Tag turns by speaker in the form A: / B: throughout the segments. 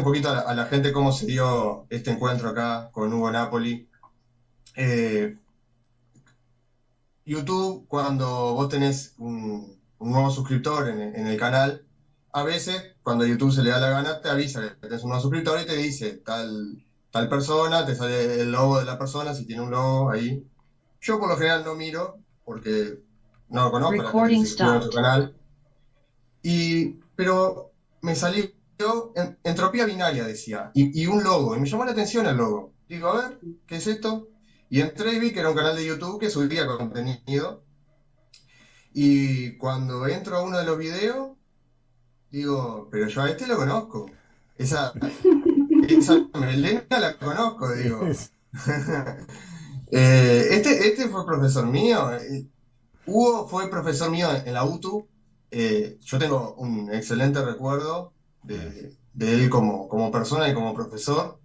A: Un poquito a la, gente cómo se dio este encuentro acá con Hugo Napoli. Eh, YouTube, cuando vos tenés un, nuevo suscriptor en, el canal, a veces, cuando YouTube se le da la gana, te avisa que tenés un nuevo suscriptor y te dice tal, tal persona, te sale el logo de la persona, si tiene un logo ahí. Yo por lo general no miro, porque no lo conozco, la canal. Y, pero me salió entropía binaria, decía, y, y, un logo, y me llamó la atención el logo. Digo, a ver, ¿qué es esto? Y entré y vi que era un canal de YouTube que subía contenido. Y cuando entro a uno de los videos, digo, pero yo a este lo conozco. Esa, esa melena la conozco, digo. Eh, este, este fue profesor mío. Eh, Hugo fue profesor mío en la UTU. Eh, yo tengo un excelente recuerdo de, de él como, como persona y como profesor,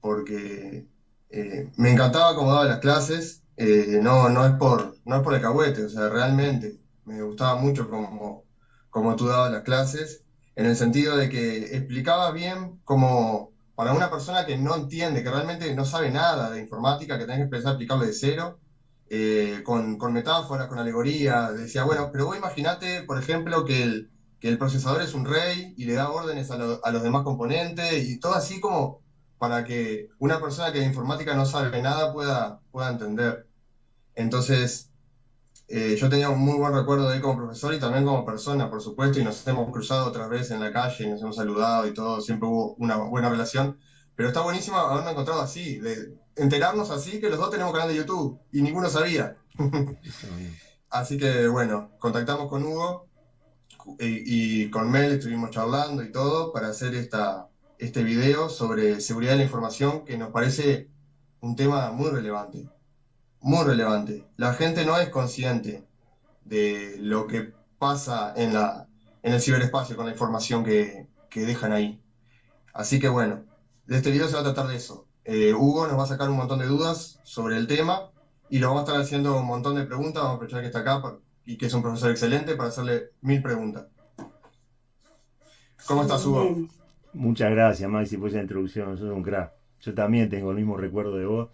A: porque eh, me encantaba cómo daba las clases, eh, no, no, es por, no es por el cahuete, o sea, realmente me gustaba mucho cómo, cómo tú dabas las clases, en el sentido de que explicabas bien como para una persona que no entiende, que realmente no sabe nada de informática, que tenés que empezar a explicarle de cero, eh, con, con, metáforas, con alegoría, decía, bueno, pero vos imaginate, por ejemplo, que el, que el procesador es un rey y le da órdenes a, a los demás componentes y todo así como para que una persona que de informática no sabe nada pueda, pueda entender. Entonces, eh, yo tenía un muy buen recuerdo de él como profesor y también como persona, por supuesto, y nos hemos cruzado otras veces en la calle, y nos hemos saludado y todo, siempre hubo una buena relación. Pero está buenísimo haberme encontrado así, de enterarnos así que los dos tenemos canal de YouTube y ninguno sabía. así que bueno, contactamos con Hugo y, con Mel estuvimos charlando y todo para hacer esta, este video sobre seguridad de la información que nos parece un tema muy relevante. Muy relevante. La gente no es consciente de lo que pasa en, la, en el ciberespacio con la información que, dejan ahí. Así que bueno, de este video se va a tratar de eso. Eh, Hugo nos va a sacar un montón de dudas sobre el tema y lo vamos a estar haciendo un montón de preguntas. Vamos a aprovechar que está acá y que es un profesor excelente para hacerle mil preguntas. ¿Cómo estás, Hugo?
B: Muchas gracias, Maxi, por esa introducción. Sos un crack. Yo también tengo el mismo recuerdo de vos.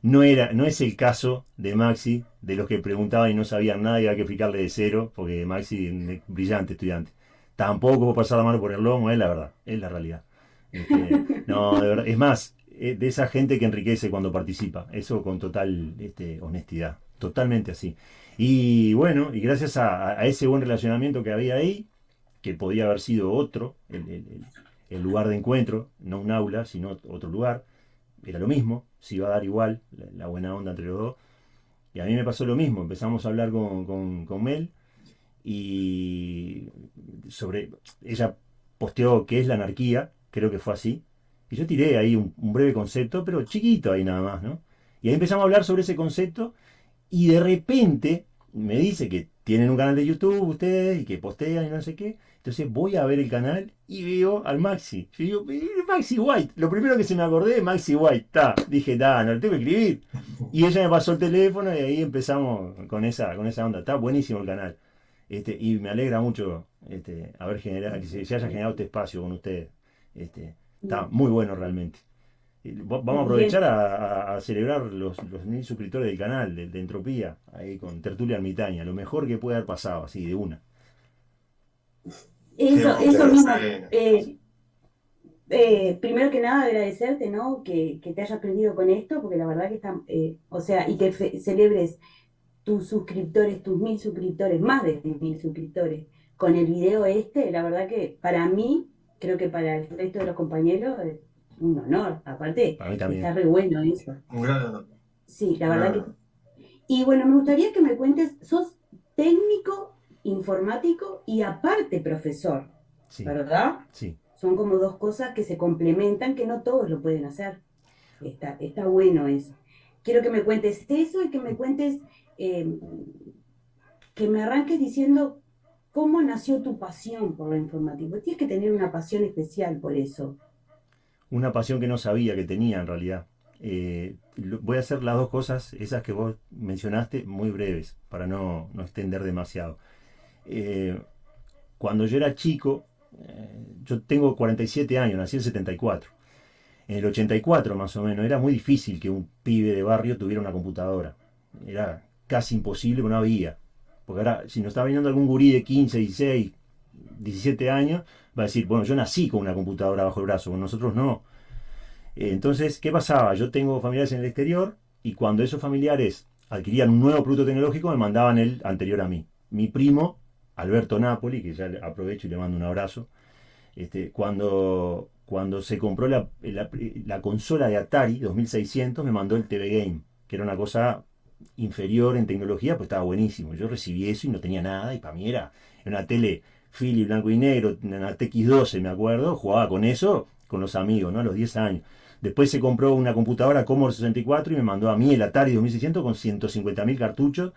B: No, era, no es el caso de Maxi, de los que preguntaban y no sabían nada y había que explicarle de cero, porque Maxi es un brillante estudiante. Tampoco puedo pasar la mano por el lomo, es la verdad, es la realidad. Este, no, de verdad. Es más, de esa gente que enriquece cuando participa. Eso con total este, honestidad. Totalmente así. Y bueno, y gracias a, ese buen relacionamiento que había ahí, que podía haber sido otro, el, el lugar de encuentro, no un aula, sino otro lugar. Era lo mismo, se iba a dar igual la, buena onda entre los dos. Y a mí me pasó lo mismo, empezamos a hablar con, con, Mel y sobre, ella posteó qué es la anarquía, creo que fue así, y yo tiré ahí un, un, breve concepto, pero chiquito ahí nada más, ¿no? Y ahí empezamos a hablar sobre ese concepto y de repente me dice que tienen un canal de YouTube ustedes y que postean y no sé qué. Entonces voy a ver el canal y veo al Maxi. Yo digo, Maxi White. Lo primero que se me acordé Maxi White. Ta. Dije, da, no lo tengo que escribir. Y ella me pasó el teléfono y ahí empezamos con esa, con esa onda. Está buenísimo el canal. Este, y me alegra mucho este, haber generado, que se, haya generado este espacio con ustedes. Este, está muy bueno realmente. Vamos a aprovechar a, celebrar los, mil suscriptores del canal de, de, Entropía, ahí con Tertulia Ermitaña, lo mejor que puede haber pasado, así de una.
C: Eso, eso mismo. Eh, eh, primero que nada, agradecerte, ¿no? Que, te hayas aprendido con esto, porque la verdad que está, eh, o sea, y que celebres tus suscriptores, tus mil suscriptores, más de mil suscriptores, con el video este, la verdad que para mí, creo que para el resto de los compañeros, un honor. Aparte, está re bueno eso.
A: Un gran honor.
C: Sí, la verdad que. Y bueno, me gustaría que me cuentes, sos técnico informático y aparte profesor, ¿verdad?
B: Sí.
C: Son como dos cosas que se complementan, que no todos lo pueden hacer. Está, está bueno eso. Quiero que me cuentes eso y que me cuentes, eh, que me arranques diciendo cómo nació tu pasión por lo informático. Tienes que tener una pasión especial por eso.
B: Una pasión que no sabía que tenía en realidad. Eh, voy a hacer las dos cosas, esas que vos mencionaste, muy breves, para no, no extender demasiado. Eh, cuando yo era chico, eh, yo tengo 47 años, nací en 74. En el 84 más o menos, era muy difícil que un pibe de barrio tuviera una computadora. Era casi imposible, no había. Porque ahora, si nos está viniendo algún gurí de 15, 16, 17 años, va a decir, bueno, yo nací con una computadora bajo el brazo, nosotros no. Eh, entonces, ¿qué pasaba? Yo tengo familiares en el exterior y cuando esos familiares adquirían un nuevo producto tecnológico, me mandaban el anterior a mí. Mi primo, Alberto Napoli, que ya aprovecho y le mando un abrazo, este, cuando, cuando se compró la, la, consola de Atari 2600, me mandó el TV Game, que era una cosa inferior en tecnología, pues estaba buenísimo. Yo recibí eso y no tenía nada, y para mí era una tele Philips blanco y negro, una TX12, me acuerdo, jugaba con eso con los amigos, ¿no? A los 10 años. Después se compró una computadora Commodore 64 y me mandó a mí el Atari 2600 con 150.000 cartuchos.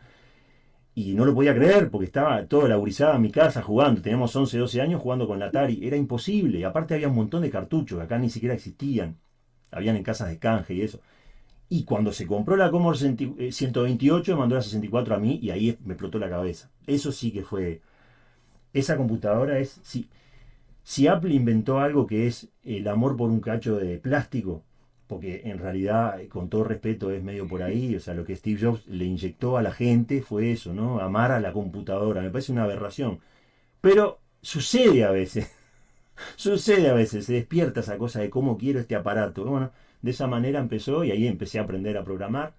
B: Y no lo podía creer porque estaba toda laburizada en mi casa jugando. Teníamos 11, 12 años jugando con el Atari. Era imposible. Y aparte había un montón de cartuchos que acá ni siquiera existían. Habían en casas de canje y eso. Y cuando se compró la Commodore 128 me mandó la 64 a mí y ahí me explotó la cabeza. Eso sí que fue... Esa computadora es... Sí, si Apple inventó algo que es el amor por un cacho de plástico, porque en realidad, con todo respeto, es medio por ahí, o sea, lo que Steve Jobs le inyectó a la gente fue eso, ¿no? Amar a la computadora, me parece una aberración. Pero sucede a veces, sucede a veces, se despierta esa cosa de cómo quiero este aparato. Bueno, de esa manera empezó y ahí empecé a aprender a programar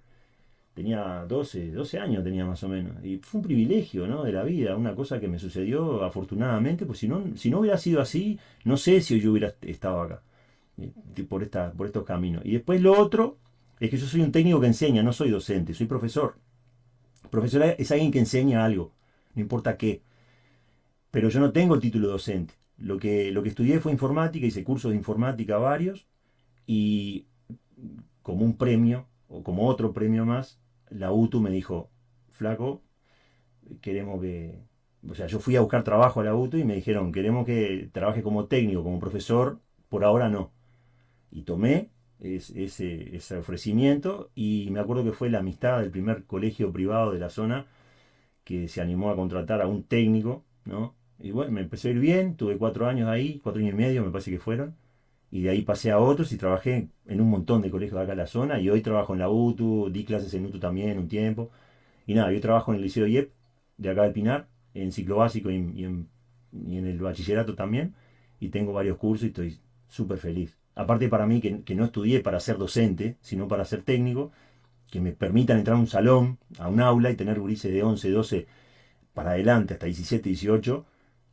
B: tenía 12, 12 años tenía más o menos. Y fue un privilegio, ¿no? De la vida, una cosa que me sucedió afortunadamente, pues si no, si no hubiera sido así, no sé si yo hubiera estado acá, eh, por, esta, por estos caminos. Y después lo otro es que yo soy un técnico que enseña, no soy docente, soy profesor. Profesor es alguien que enseña algo, no importa qué. Pero yo no tengo el título docente. Lo que, lo que estudié fue informática, hice cursos de informática varios y como un premio, o como otro premio más, la UTU me dijo, flaco, queremos que... O sea, yo fui a buscar trabajo a la UTU y me dijeron, queremos que trabaje como técnico, como profesor, por ahora no. Y tomé ese, ofrecimiento y me acuerdo que fue la amistad del primer colegio privado de la zona que se animó a contratar a un técnico, ¿no? Y bueno, me empezó a ir bien, tuve cuatro años ahí, cuatro años y medio me parece que fueron y de ahí pasé a otros y trabajé en un montón de colegios de acá en la zona y hoy trabajo en la UTU, di clases en UTU también un tiempo. Y nada, yo trabajo en el Liceo IEP de acá del Pinar, en ciclo básico y, en, el bachillerato también, y tengo varios cursos y estoy súper feliz. Aparte para mí que, no estudié para ser docente, sino para ser técnico, que me permitan entrar a un salón, a un aula y tener gurises de 11, 12 para adelante, hasta 17, 18,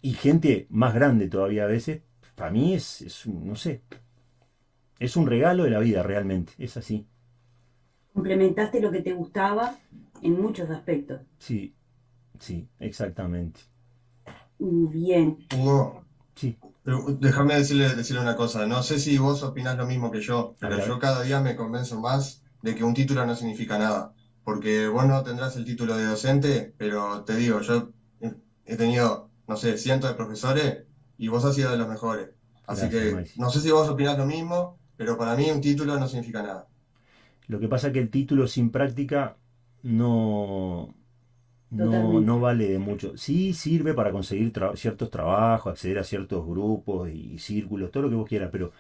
B: y gente más grande todavía a veces, para mí es, no sé, es un regalo de la vida realmente, es así.
C: Complementaste lo que te gustaba en muchos aspectos.
B: Sí, sí, exactamente.
C: Bien.
A: Hugo, sí. déjame decirle, decirle una cosa, no sé si vos opinás lo mismo que yo, pero yo cada día me convenzo más de que un título no significa nada, porque vos no tendrás el título de docente, pero te digo, yo he tenido, no sé, cientos de profesores y vos has sido de los mejores. Así que no sé si vos opinás lo mismo, pero para mí un título no significa nada.
B: Lo que pasa es que el título sin práctica no, no, vale de mucho. Sí sirve para conseguir ciertos trabajos, acceder a ciertos grupos y, círculos, todo lo que vos quieras, pero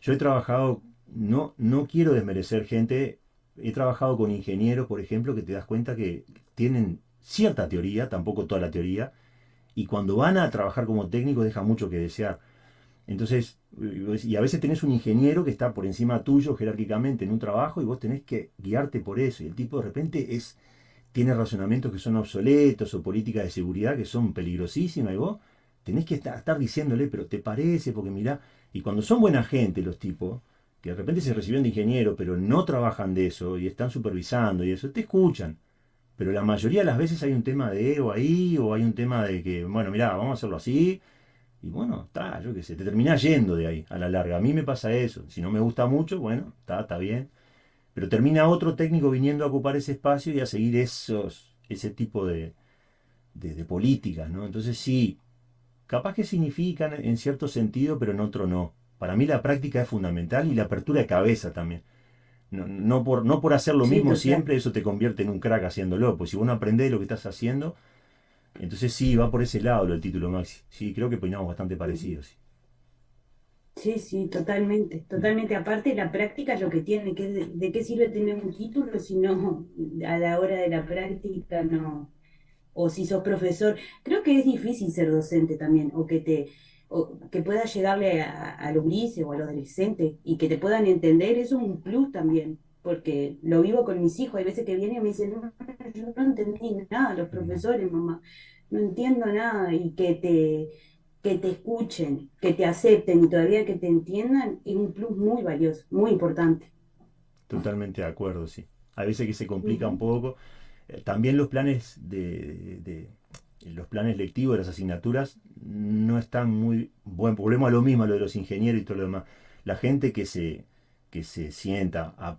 B: yo he trabajado, no, no quiero desmerecer gente, he trabajado con ingenieros, por ejemplo, que te das cuenta que tienen cierta teoría, tampoco toda la teoría, y cuando van a trabajar como técnicos deja mucho que desear. Entonces, y a veces tenés un ingeniero que está por encima tuyo jerárquicamente en un trabajo y vos tenés que guiarte por eso. Y el tipo de repente es, tiene razonamientos que son obsoletos o políticas de seguridad que son peligrosísimas y vos tenés que estar, estar diciéndole, pero te parece, porque mirá, y cuando son buena gente los tipos, que de repente se reciben de ingeniero, pero no trabajan de eso y están supervisando y eso, te escuchan. Pero la mayoría de las veces hay un tema de ego ahí, o hay un tema de que, bueno, mira, vamos a hacerlo así. Y bueno, está, yo qué sé, te terminás yendo de ahí a la larga. A mí me pasa eso. Si no me gusta mucho, bueno, está, está bien. Pero termina otro técnico viniendo a ocupar ese espacio y a seguir esos, ese tipo de, de, políticas, ¿no? Entonces sí, capaz que significan en cierto sentido, pero en otro no. Para mí la práctica es fundamental y la apertura de cabeza también. No, por, no por hacer lo mismo siempre, eso te convierte en un crack haciéndolo. Pues si vos no aprendés lo que estás haciendo, Entonces sí, va por ese lado el título Maxi. Sí, creo que opinamos bastante parecidos.
C: Sí. sí, totalmente, totalmente. Aparte, la práctica es lo que tiene, que de, qué sirve tener un título si no a la hora de la práctica no, o si sos profesor. Creo que es difícil ser docente también, o que te, o que puedas llegarle a, a los grises o a los adolescentes y que te puedan entender, eso es un plus también porque lo vivo con mis hijos, hay veces que vienen y me dicen, no, yo no entendí nada, los profesores, mamá, no entiendo nada, y que te, que te escuchen, que te acepten y todavía que te entiendan, es un plus muy valioso, muy importante.
B: Totalmente de acuerdo, sí. A veces que se complica un poco. Eh, también los planes de, los planes lectivos las asignaturas no están muy bueno volvemos a lo mismo a lo de los ingenieros y todo lo demás la gente que se que se sienta a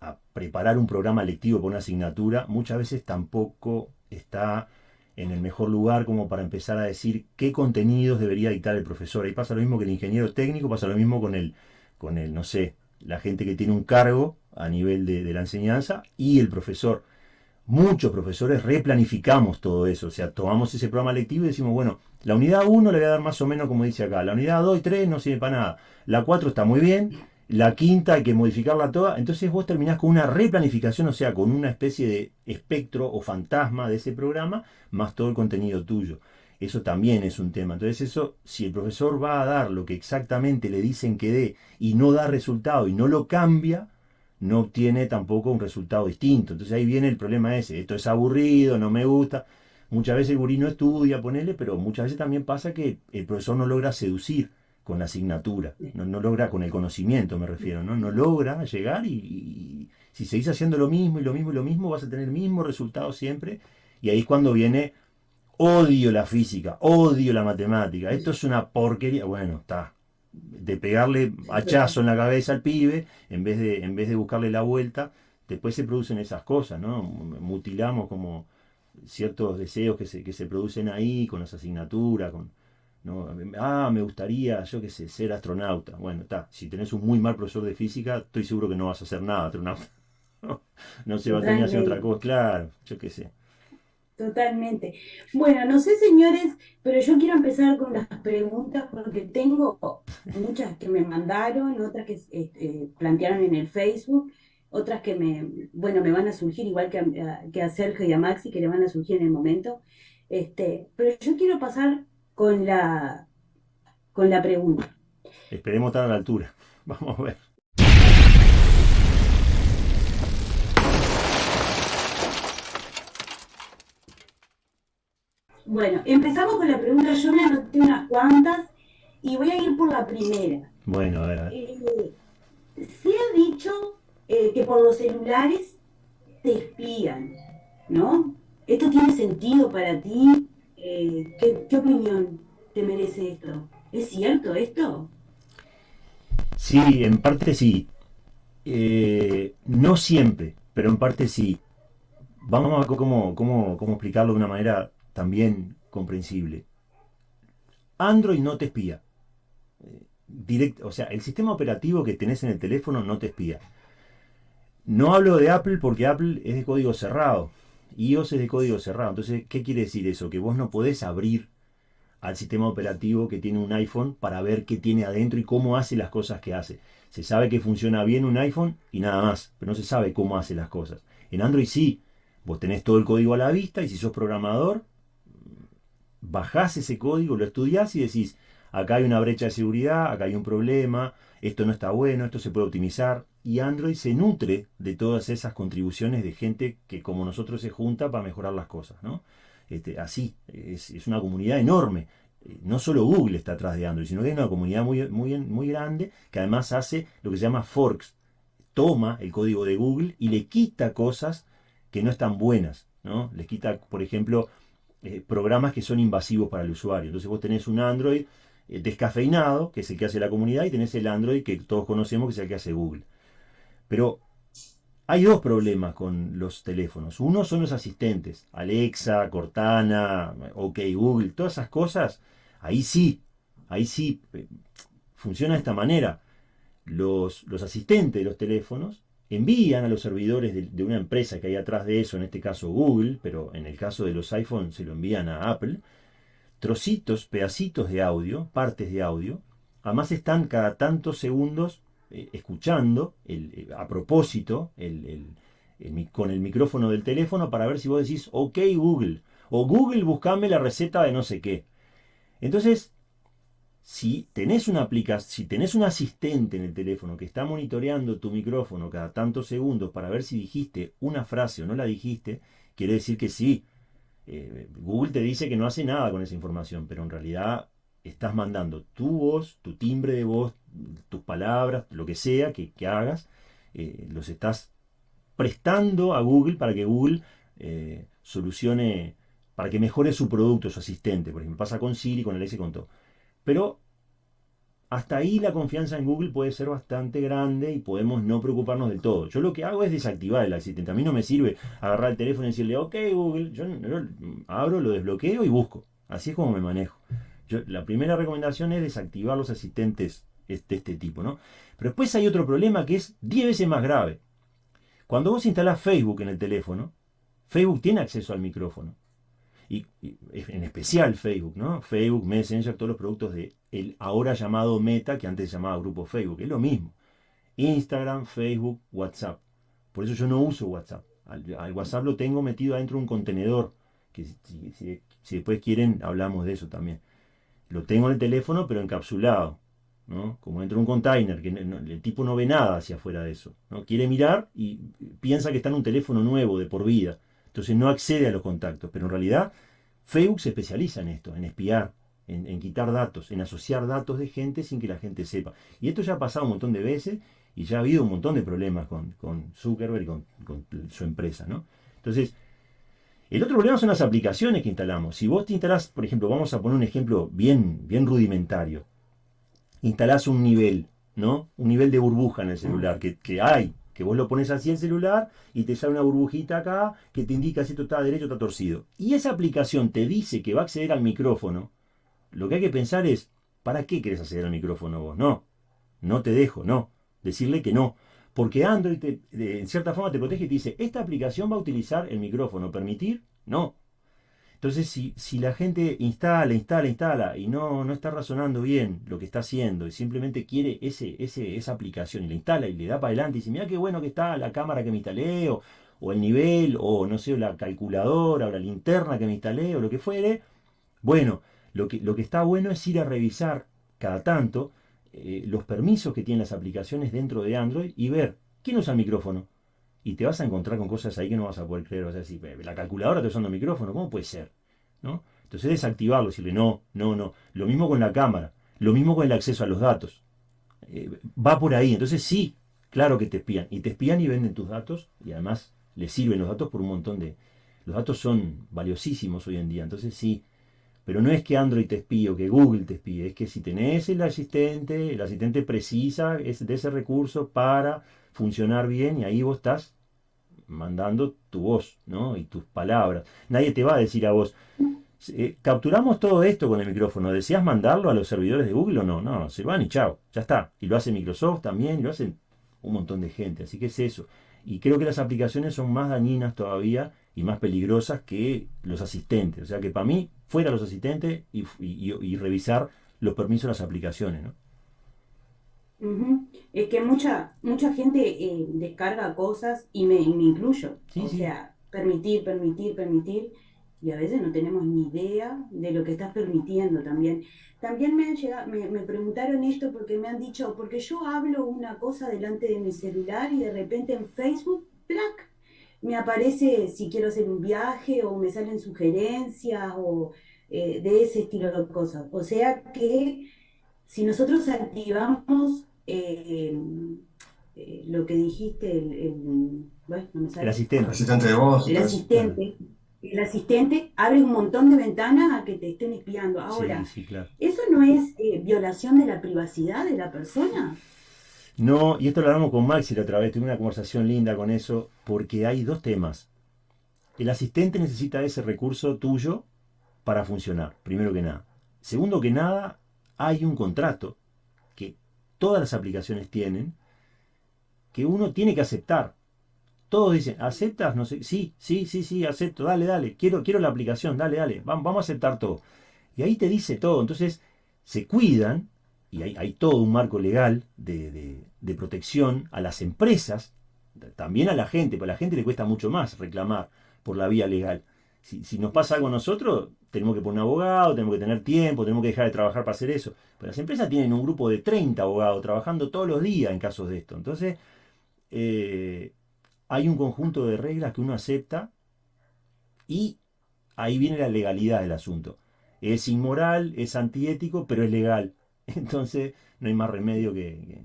B: a preparar un programa lectivo por una asignatura, muchas veces tampoco está en el mejor lugar como para empezar a decir qué contenidos debería dictar el profesor. Ahí pasa lo mismo que el ingeniero técnico, pasa lo mismo con el, con el no sé, la gente que tiene un cargo a nivel de, de la enseñanza y el profesor. Muchos profesores replanificamos todo eso, o sea, tomamos ese programa lectivo y decimos, bueno, la unidad 1 le voy a dar más o menos como dice acá, la unidad 2 y 3 no sirve para nada, la 4 está muy bien, la quinta hay que modificarla toda, entonces vos terminás con una replanificación, o sea, con una especie de espectro o fantasma de ese programa, más todo el contenido tuyo. Eso también es un tema. Entonces eso, si el profesor va a dar lo que exactamente le dicen que dé y no da resultado y no lo cambia, no obtiene tampoco un resultado distinto. Entonces ahí viene el problema ese, esto es aburrido, no me gusta. Muchas veces el gurí no estudia, ponele, pero muchas veces también pasa que el profesor no logra seducir con la asignatura, no, logra con el conocimiento, me refiero, ¿no? No logra llegar y, si seguís haciendo lo mismo y lo mismo y lo mismo, vas a tener el mismo resultado siempre. Y ahí es cuando viene, odio la física, odio la matemática, esto es una porquería. Bueno, está, de pegarle hachazo en la cabeza al pibe, en vez de, en vez de buscarle la vuelta, después se producen esas cosas, ¿no? Mutilamos como ciertos deseos que se, que se producen ahí con las asignaturas, con, ¿no? Ah, me gustaría, yo qué sé, ser astronauta. Bueno, está, si tenés un muy mal profesor de física, estoy seguro que no vas a hacer nada astronauta. no se va a tener que hacer otra cosa, claro, yo qué sé.
C: Totalmente. Bueno, no sé, señores, pero yo quiero empezar con las preguntas porque tengo muchas que me mandaron, otras que este, plantearon en el Facebook, otras que me, bueno, me van a surgir igual que a, que a Sergio y a Maxi, que le van a surgir en el momento. Este, pero yo quiero pasar con la, con la pregunta.
B: Esperemos estar a la altura. Vamos a ver.
C: Bueno, empezamos con la pregunta. Yo me anoté unas cuantas y voy a ir por la primera.
B: Bueno, a ver.
C: Eh, se ha dicho eh, que por los celulares te espían, ¿no? ¿Esto tiene sentido para ti? Eh, ¿qué, opinión te merece esto? ¿Es cierto esto?
B: Sí, en parte sí. Eh, no siempre, pero en parte sí. Vamos a ver cómo, cómo, cómo explicarlo de una manera también comprensible. Android no te espía. Eh, Directo, o sea, el sistema operativo que tenés en el teléfono no te espía. No hablo de Apple porque Apple es de código cerrado iOS es de código cerrado. Entonces, ¿qué quiere decir eso? Que vos no podés abrir al sistema operativo que tiene un iPhone para ver qué tiene adentro y cómo hace las cosas que hace. Se sabe que funciona bien un iPhone y nada más, pero no se sabe cómo hace las cosas. En Android sí, vos tenés todo el código a la vista y si sos programador, bajás ese código, lo estudiás y decís, acá hay una brecha de seguridad, acá hay un problema, esto no está bueno, esto se puede optimizar. Y Android se nutre de todas esas contribuciones de gente que como nosotros se junta para mejorar las cosas. ¿no? Este, así, es, una comunidad enorme. Eh, no solo Google está atrás de Android, sino que hay una comunidad muy, muy, muy grande que además hace lo que se llama forks. Toma el código de Google y le quita cosas que no están buenas. ¿no? Les quita, por ejemplo, eh, programas que son invasivos para el usuario. Entonces vos tenés un Android eh, descafeinado, que es el que hace la comunidad, y tenés el Android que todos conocemos, que es el que hace Google. Pero hay dos problemas con los teléfonos. Uno son los asistentes, Alexa, Cortana, OK Google, todas esas cosas. Ahí sí, ahí sí, eh, funciona de esta manera. Los, los asistentes de los teléfonos envían a los servidores de, una empresa que hay atrás de eso, en este caso Google, pero en el caso de los iPhones se lo envían a Apple, trocitos, pedacitos de audio, partes de audio, además están cada tantos segundos eh, escuchando eh, a propósito con el micrófono del teléfono para ver si vos decís, ok Google, o Google buscame la receta de no sé qué. Entonces, si tenés una aplicación, si tenés un asistente en el teléfono que está monitoreando tu micrófono cada tantos segundos para ver si dijiste una frase o no la dijiste, quiere decir que sí. Eh, Google te dice que no hace nada con esa información, pero en realidad estás mandando tu voz, tu timbre de voz, tus palabras, lo que sea que, hagas, eh, los estás prestando a Google para que Google eh, solucione, para que mejore su producto, su asistente. Por ejemplo, pasa con Siri, con Alexa y con todo. Pero hasta ahí la confianza en Google puede ser bastante grande y podemos no preocuparnos del todo. Yo lo que hago es desactivar el asistente. A mí no me sirve agarrar el teléfono y decirle, ok Google, yo, abro, lo desbloqueo y busco. Así es como me manejo. la primera recomendación es desactivar los asistentes de este tipo, ¿no? Pero después hay otro problema que es 10 veces más grave. Cuando vos instalás Facebook en el teléfono, Facebook tiene acceso al micrófono y, en especial Facebook, ¿no? Facebook, Messenger, todos los productos de el ahora llamado Meta, que antes se llamaba Grupo Facebook, es lo mismo. Instagram, Facebook, WhatsApp. Por eso yo no uso WhatsApp. Al, WhatsApp lo tengo metido adentro de un contenedor, que si, después quieren hablamos de eso también. Lo tengo en el teléfono, pero encapsulado, ¿no? Como dentro de un container, que el tipo no ve nada hacia afuera de eso. ¿no? Quiere mirar y piensa que está en un teléfono nuevo de por vida entonces no accede a los contactos, pero en realidad Facebook se especializa en esto, en espiar, en, quitar datos, en asociar datos de gente sin que la gente sepa. Y esto ya ha pasado un montón de veces y ya ha habido un montón de problemas con, Zuckerberg y con, su empresa, ¿no? Entonces, el otro problema son las aplicaciones que instalamos. Si vos te instalás, por ejemplo, vamos a poner un ejemplo bien, bien rudimentario. Instalás un nivel, ¿no? Un nivel de burbuja en el celular, que, que hay, que vos lo pones así en el celular y te sale una burbujita acá que te indica si esto está derecho o está torcido. Y esa aplicación te dice que va a acceder al micrófono. Lo que hay que pensar es, ¿para qué querés acceder al micrófono vos? No, no te dejo, no. Decirle que no. Porque Android en cierta forma te protege y te dice, esta aplicación va a utilizar el micrófono. ¿Permitir? No. Entonces, si, si, la gente instala, instala, instala y no, no está razonando bien lo que está haciendo y simplemente quiere ese, ese, esa aplicación y la instala y le da para adelante y dice, mira qué bueno que está la cámara que me instalé o, el nivel o no sé, la calculadora o la linterna que me instalé o lo que fuere, bueno, lo que, lo que está bueno es ir a revisar cada tanto eh, los permisos que tienen las aplicaciones dentro de Android y ver quién usa el micrófono y te vas a encontrar con cosas ahí que no vas a poder creer. Vas a decir, la calculadora está usando micrófono, ¿cómo puede ser? ¿No? Entonces desactivarlo, decirle no, no, no. Lo mismo con la cámara, lo mismo con el acceso a los datos. Eh, va por ahí. Entonces sí, claro que te espían. Y te espían y venden tus datos y además les sirven los datos por un montón de... Los datos son valiosísimos hoy en día. Entonces sí, pero no es que Android te espíe o que Google te espíe, es que si tenés el asistente, el asistente precisa de ese recurso para funcionar bien y ahí vos estás mandando tu voz, ¿no? Y tus palabras. Nadie te va a decir a vos, eh, capturamos todo esto con el micrófono, ¿deseas mandarlo a los servidores de Google o no? No, se van y chao, ya está. Y lo hace Microsoft también, y lo hacen un montón de gente, así que es eso. Y creo que las aplicaciones son más dañinas todavía y más peligrosas que los asistentes. O sea que para mí, fuera los asistentes y, y revisar los permisos de las aplicaciones, ¿no?
C: Es que mucha, mucha gente eh, descarga cosas y me, incluyo. o sea, permitir, permitir, permitir. Y a veces no tenemos ni idea de lo que estás permitiendo también. También me, han llegado, me, me preguntaron esto porque me han dicho, porque yo hablo una cosa delante de mi celular y de repente en Facebook, ¡plac! me aparece si quiero hacer un viaje o me salen sugerencias o eh, de ese estilo de cosas. O sea que si nosotros activamos eh, eh, lo que dijiste, el,
B: asistente.
A: El asistente de voz.
C: El asistente. El asistente abre un montón de ventanas a que te estén espiando. Ahora, ¿eso no es eh, violación de la privacidad de la persona?
B: No, y esto lo hablamos con Maxi la otra vez, tuve una conversación linda con eso, porque hay dos temas. El asistente necesita ese recurso tuyo para funcionar, primero que nada. Segundo que nada, hay un contrato todas las aplicaciones tienen, que uno tiene que aceptar. Todos dicen, ¿aceptas? No sé, sí, sí, sí, sí, acepto, dale, dale, quiero, quiero la aplicación, dale, dale, vamos, vamos a aceptar todo. Y ahí te dice todo. Entonces, se cuidan, y hay, todo un marco legal de, de, protección a las empresas, también a la gente, pero a la gente le cuesta mucho más reclamar por la vía legal. Si, si, nos pasa algo a nosotros, tenemos que poner un abogado, tenemos que tener tiempo, tenemos que dejar de trabajar para hacer eso. Pero las empresas tienen un grupo de 30 abogados trabajando todos los días en casos de esto. Entonces, eh, hay un conjunto de reglas que uno acepta y ahí viene la legalidad del asunto. Es inmoral, es antiético, pero es legal. Entonces, no hay más remedio que,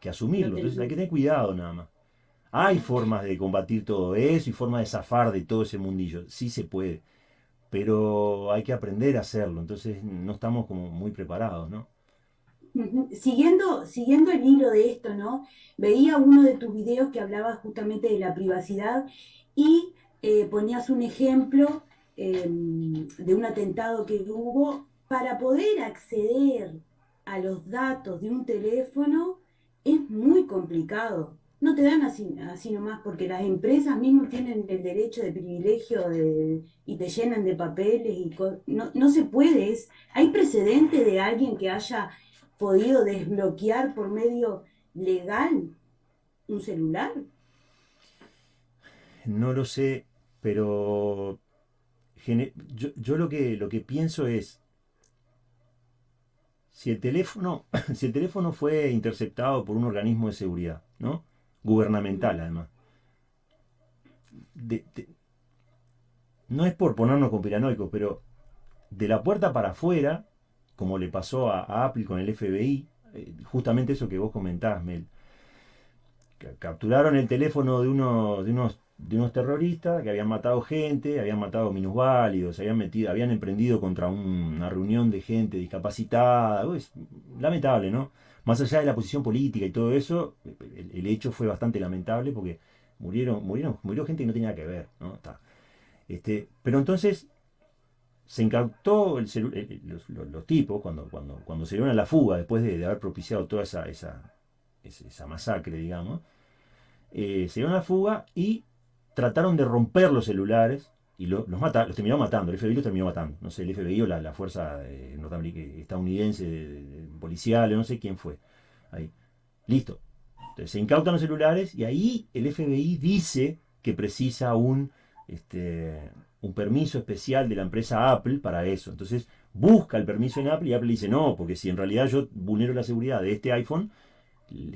B: que asumirlo. Entonces, hay que tener cuidado nada más. Hay formas de combatir todo eso y formas de zafar de todo ese mundillo. Sí se puede pero hay que aprender a hacerlo, entonces no estamos como muy preparados, ¿no?
C: Siguiendo, siguiendo el hilo de esto, ¿no? Veía uno de tus videos que hablaba justamente de la privacidad y eh, ponías un ejemplo em, de un atentado que hubo para poder acceder a los datos de un teléfono es muy complicado no te dan así, así nomás, porque las empresas mismas tienen el derecho de privilegio de, y te llenan de papeles y no, no se puede. ¿Hay precedente de alguien que haya podido desbloquear por medio legal un celular?
B: No lo sé, pero yo, yo lo, que, lo que pienso es, si el teléfono, si el teléfono fue interceptado por un organismo de seguridad, ¿no? Gubernamental además. no es por ponernos conspiranoicos, pero de la puerta para afuera, como le pasó a, Apple con el FBI, eh, justamente eso que vos comentás, Mel. Capturaron el teléfono de unos, de unos, de unos terroristas que habían matado gente, habían matado minusválidos, habían metido, habían emprendido contra una reunión de gente discapacitada. Es lamentable, ¿no? Más allá de la posición política y todo eso, el, hecho fue bastante lamentable porque murieron, murieron, murió gente que no tenía que ver, ¿no? Este, pero entonces se incautó los, tipos cuando, cuando, cuando se dieron a la fuga después de, haber propiciado toda esa, esa, esa masacre, digamos, eh, se dieron a la fuga y trataron de romper los celulares y los, mata, los terminó matando, el FBI los terminó matando. No sé, el FBI o la, fuerza eh, estadounidense policial, no sé quién fue. Ahí. Listo. Entonces se incautan los celulares y ahí el FBI dice que precisa un, este, un permiso especial de la empresa Apple para eso. Entonces busca el permiso en Apple y Apple dice no, porque si en realidad yo vulnero la seguridad de este iPhone,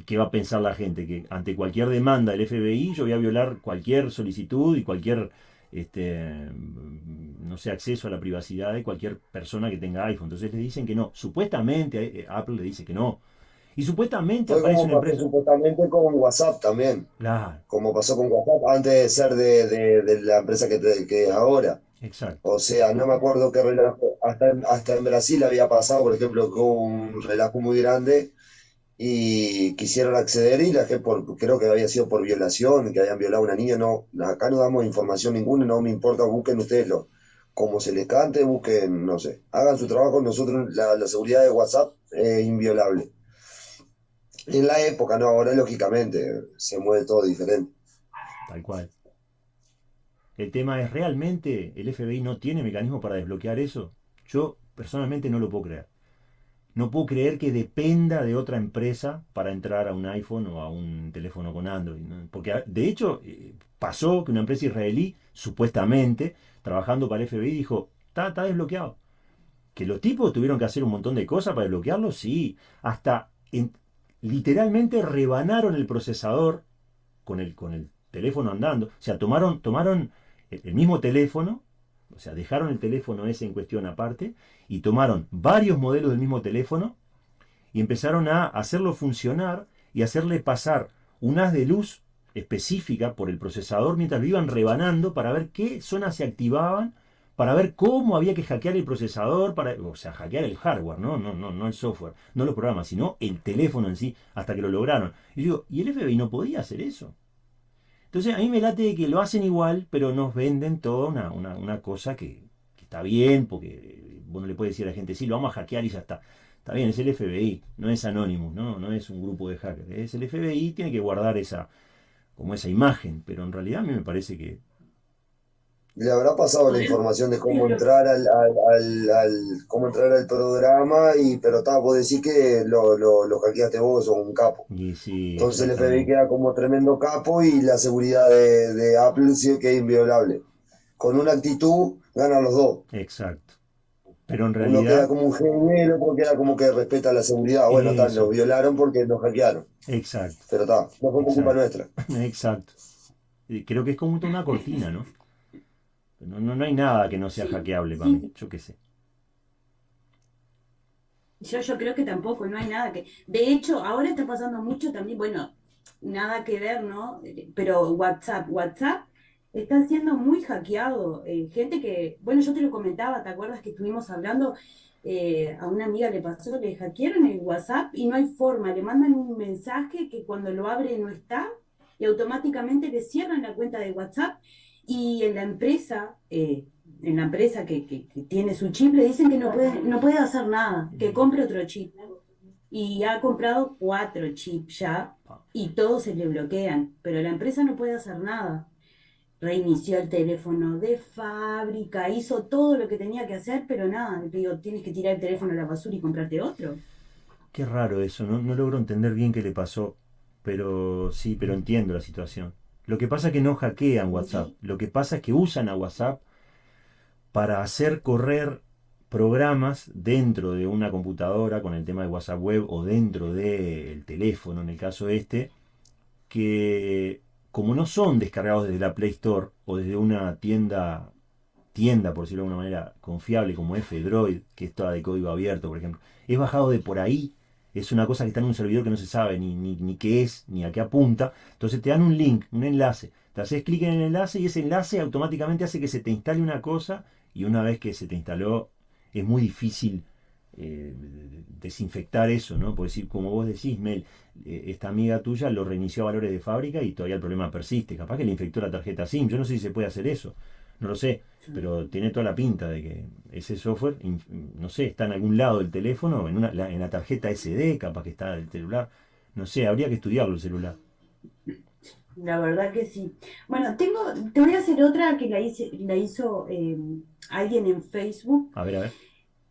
B: ¿qué va a pensar la gente? Que ante cualquier demanda del FBI yo voy a violar cualquier solicitud y cualquier este, no sé, acceso a la privacidad de cualquier persona que tenga iPhone. Entonces le dicen que no. Supuestamente eh, Apple le dice que no. Y supuestamente
D: aparece una empresa. Supuestamente con WhatsApp también. Como pasó con WhatsApp antes de ser de, la empresa que, que ahora.
B: Exacto.
D: O sea, no me acuerdo qué relajo. Hasta, hasta en Brasil había pasado, por ejemplo, con un relajo muy grande y quisieron acceder y la por, creo que había sido por violación, que habían violado a una niña, no, acá no damos información ninguna, no me importa, busquen ustedes lo, como se les cante, busquen, no sé, hagan su trabajo, nosotros la, seguridad de WhatsApp es inviolable. En la época, no, ahora lógicamente se mueve todo diferente.
B: Tal cual. El tema es, ¿realmente el FBI no tiene mecanismo para desbloquear eso? Yo personalmente no lo puedo creer. No puedo creer que dependa de otra empresa para entrar a un iPhone o a un teléfono con Android. Porque ah, de hecho eh, pasó que una empresa israelí, supuestamente, trabajando para el FBI, dijo, está, desbloqueado. Que los tipos tuvieron que hacer un montón de cosas para desbloquearlo, sí. Hasta literalmente rebanaron el procesador con el, con el teléfono andando. O sea, tomaron, tomaron el mismo teléfono, o sea, dejaron el teléfono ese en cuestión aparte y tomaron varios modelos del mismo teléfono y empezaron a hacerlo funcionar y hacerle pasar un haz de luz específica por el procesador mientras lo iban rebanando para ver qué zonas se activaban, para ver cómo había que hackear el procesador, para, o sea, hackear el hardware, ¿no? No, no, no el software, no los programas, sino el teléfono en sí, hasta que lo lograron. Y digo, ¿y el FBI no podía hacer eso? Entonces a mí me late que lo hacen igual, pero nos venden toda una, cosa que, está bien, porque uno le puede decir a la gente, sí, lo vamos a hackear y ya está. Está bien, es el FBI, no es Anonymous, ¿no? no es un grupo de hackers. Es el FBI, tiene que guardar esa, como esa imagen, pero en realidad a mí me parece que
D: le habrá pasado la información de cómo entrar al, cómo entrar al programa y pero está, vos decís que lo, lo, lo hackeaste vos sos un capo. Entonces el FBI queda como tremendo capo y la seguridad de, Apple sí que es inviolable. Con una actitud ganan los dos.
B: Exacto. Pero en realidad
D: uno queda como un genio y el otro queda como que respeta la seguridad. Bueno está, lo violaron porque nos hackearon.
B: Exacto.
D: Pero está no fue culpa nuestra.
B: Exacto. Creo que es como una cortina no no, no, hay nada que no sea hackeable para mí, yo qué sé.
C: Yo, yo creo que tampoco, no hay nada que... De hecho, ahora está pasando mucho también, bueno, nada que ver, ¿no? Pero WhatsApp, WhatsApp está siendo muy hackeado. Eh, gente que, bueno, yo te lo comentaba, ¿te acuerdas que estuvimos hablando? Eh, a una amiga le pasó, le hackearon el WhatsApp y no hay forma, le mandan un mensaje que cuando lo abre no está y automáticamente le cierran la cuenta de WhatsApp y en la empresa, eh, en la empresa que, que, tiene su chip, le dicen que no puede, no puede hacer nada, que compre otro chip. Y ha comprado cuatro chips ya y todos se le bloquean, pero la empresa no puede hacer nada. Reinició el teléfono de fábrica, hizo todo lo que tenía que hacer, pero nada, le digo, tienes que tirar el teléfono a la basura y comprarte otro.
B: Qué raro eso, no, no logro entender bien qué le pasó, pero sí, pero entiendo la situación. Lo que pasa es que no hackean WhatsApp. Lo que pasa es que usan a WhatsApp para hacer correr programas dentro de una computadora con el tema de WhatsApp Web o dentro del teléfono, en el caso este, que como no son descargados desde la Play Store o desde una tienda, tienda por decirlo de alguna manera, confiable como F-Droid, que es toda de código abierto, por ejemplo, es bajado de por ahí es una cosa que está en un servidor que no se sabe ni, ni, qué es, ni a qué apunta. Entonces te dan un link, un enlace. Te haces clic en el enlace y ese enlace automáticamente hace que se te instale una cosa y una vez que se te instaló es muy difícil eh, desinfectar eso, ¿no? Por decir, como vos decís, Mel, eh, esta amiga tuya lo reinició a valores de fábrica y todavía el problema persiste. Capaz que le infectó la tarjeta SIM. Yo no sé si se puede hacer eso. No lo sé. Pero tiene toda la pinta de que ese software, no sé, está en algún lado del teléfono, en, una, en la tarjeta SD, capaz que está del celular. No sé, habría que estudiarlo el celular.
C: La verdad que sí. Bueno, tengo, te voy a hacer otra que la, hice, la hizo eh, alguien en Facebook.
B: A ver, a ver.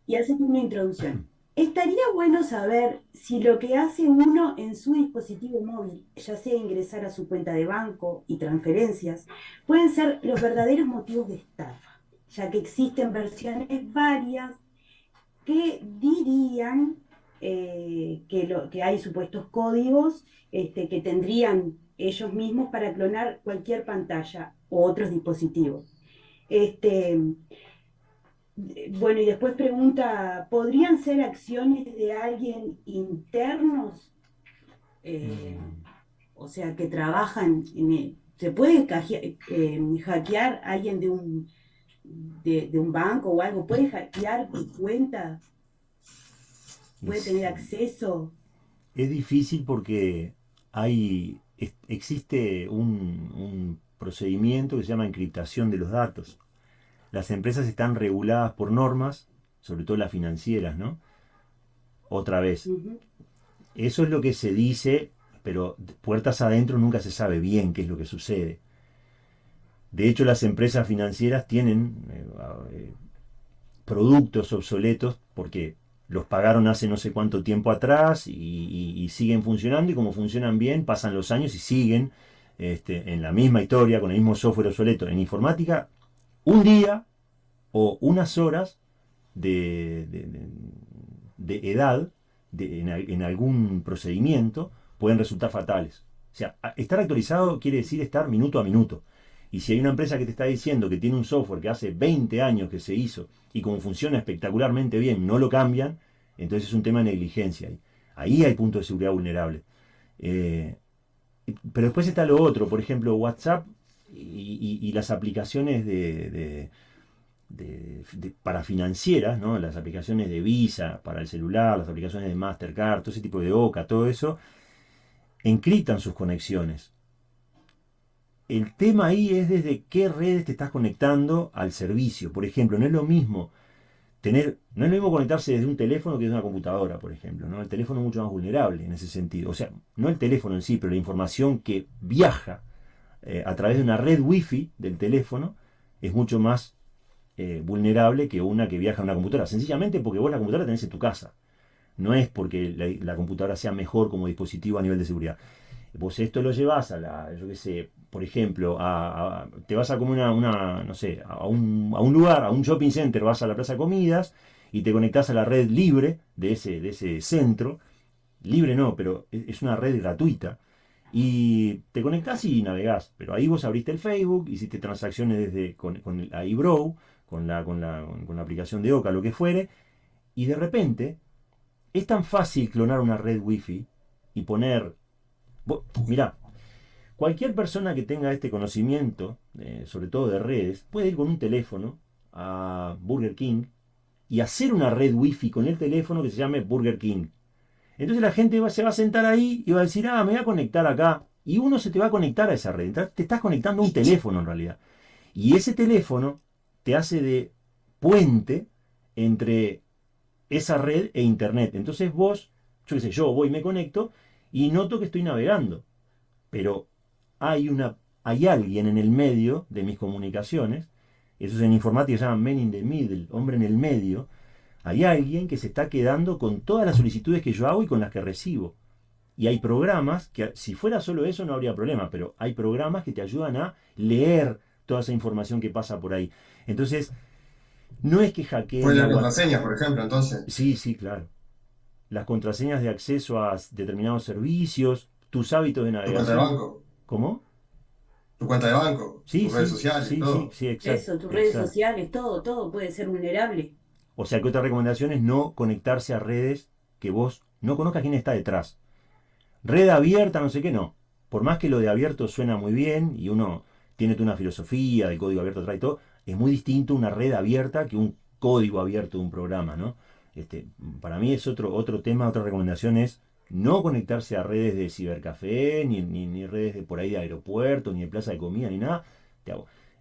C: Y hace una introducción. Estaría bueno saber si lo que hace uno en su dispositivo móvil, ya sea ingresar a su cuenta de banco y transferencias, pueden ser los verdaderos motivos de estafa, ya que existen versiones varias que dirían eh, que, lo, que hay supuestos códigos este, que tendrían ellos mismos para clonar cualquier pantalla o otros dispositivos. Este, bueno, y después pregunta, ¿podrían ser acciones de alguien internos? Eh, o sea, que trabajan en ¿Se puede eh, hackear a alguien de un, de, un banco o algo? ¿Puede hackear mi cuenta? ¿Puede tener acceso?
B: Es difícil porque hay, existe un procedimiento que se llama encriptación de los datos las empresas están reguladas por normas, sobre todo las financieras, ¿no? Otra vez. Eso es lo que se dice, pero puertas adentro nunca se sabe bien qué es lo que sucede. De hecho, las empresas financieras tienen eh, eh, productos obsoletos porque los pagaron hace no sé cuánto tiempo atrás y, siguen funcionando y como funcionan bien, pasan los años y siguen este, en la misma historia, con el mismo software obsoleto. En informática un día o unas horas de, edad en, algún procedimiento pueden resultar fatales. O sea, estar actualizado quiere decir estar minuto a minuto. Y si hay una empresa que te está diciendo que tiene un software que hace 20 años que se hizo y como funciona espectacularmente bien, no lo cambian, entonces es un tema de negligencia. Ahí hay puntos de seguridad vulnerables. Eh, pero después está lo otro, por ejemplo, WhatsApp y, las aplicaciones de, para financieras, ¿no? las aplicaciones de Visa para el celular, las aplicaciones de Mastercard, todo ese tipo de OCA, todo eso, encriptan sus conexiones. El tema ahí es desde qué redes te estás conectando al servicio. Por ejemplo, no es lo mismo tener, no es lo mismo conectarse desde un teléfono que desde una computadora, por ejemplo, ¿no? El teléfono es mucho más vulnerable en ese sentido. O sea, no el teléfono en sí, pero la información que viaja eh, a través de una red wifi del teléfono es mucho más eh, vulnerable que una que viaja en una computadora. Sencillamente porque vos la computadora tenés en tu casa. No es porque la, computadora sea mejor como dispositivo a nivel de seguridad. Vos esto lo llevas a la, yo qué sé, por ejemplo, a, te vas a como una, una no sé, a un, a un, lugar, a un shopping center, vas a la plaza de comidas y te conectás a la red libre de ese, de ese centro. Libre no, pero es una red gratuita. Y te conectás y navegás. Pero ahí vos abriste el Facebook, hiciste transacciones desde con, con la iBrow, con la, con, la, con la aplicación de Oca, lo que fuere, y de repente es tan fácil clonar una red wifi y poner... Mirá, cualquier persona que tenga este conocimiento, eh, sobre todo de redes, puede ir con un teléfono a Burger King y hacer una red wifi con el teléfono que se llame Burger King. Entonces la gente se va a sentar ahí y va a decir, ah, me voy a conectar acá. Y uno se te va a conectar a esa red. Te estás conectando a un teléfono en realidad. Y ese teléfono te hace de puente entre esa red e internet. Entonces vos, yo qué sé, yo voy y me conecto y noto que estoy navegando. Pero hay una hay alguien en el medio de mis comunicaciones, eso es en informática se llama man in the middle, hombre en el medio, hay alguien que se está quedando con todas las solicitudes que yo hago y con las que recibo. Y hay programas que, si fuera solo eso, no habría problema, pero hay programas que te ayudan a leer toda esa información que pasa por ahí. Entonces, no es que hackeen.
A: Pueden las contraseñas, por ejemplo, entonces.
B: Sí, sí, claro. Las contraseñas de acceso a determinados servicios, tus hábitos de navegación.
A: Tu cuenta de banco.
B: ¿Cómo?
A: Tu cuenta de banco,
B: sí,
A: tus redes sociales,
B: sí,
A: todo.
B: Sí, sí, exacto.
C: Eso, tus redes sociales, todo, todo puede ser vulnerable.
B: O sea que otra recomendación es no conectarse a redes que vos no conozcas quién está detrás. Red abierta, no sé qué, no. Por más que lo de abierto suena muy bien y uno tiene una filosofía del código abierto atrás y todo, es muy distinto una red abierta que un código abierto de un programa, ¿no? Este, para mí es otro, otro tema, otra recomendación es no conectarse a redes de cibercafé, ni, ni, redes de por ahí de aeropuerto, ni de plaza de comida, ni nada.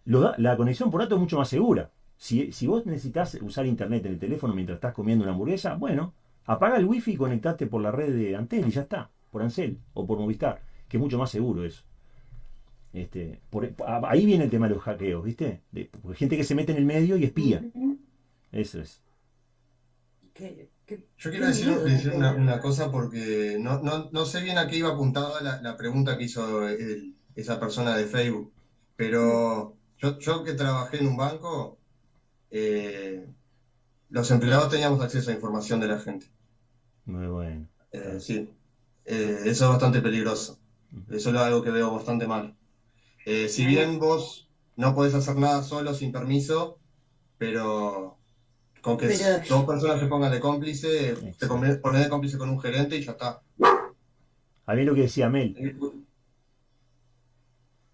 B: la conexión por datos es mucho más segura. Si, si, vos necesitas usar internet en el teléfono mientras estás comiendo una hamburguesa, bueno, apaga el wifi y conectate por la red de Antel y ya está, por Ancel o por Movistar, que es mucho más seguro eso. Este, ahí viene el tema de los hackeos, ¿viste? De, gente que se mete en el medio y espía. Eso es.
A: Yo quiero decir, una, cosa porque no, sé bien a qué iba apuntada la, pregunta que hizo esa persona de Facebook, pero yo, yo que trabajé en un banco, eh, los empleados teníamos acceso a información de la gente.
B: Muy bueno.
A: Eh, sí, eh, eso es bastante peligroso. Eso es algo que veo bastante mal. Eh, si bien vos no podés hacer nada solo sin permiso, pero con que dos personas se pongan de cómplice, te pones de cómplice con un gerente y ya está.
B: A mí lo que decía Mel.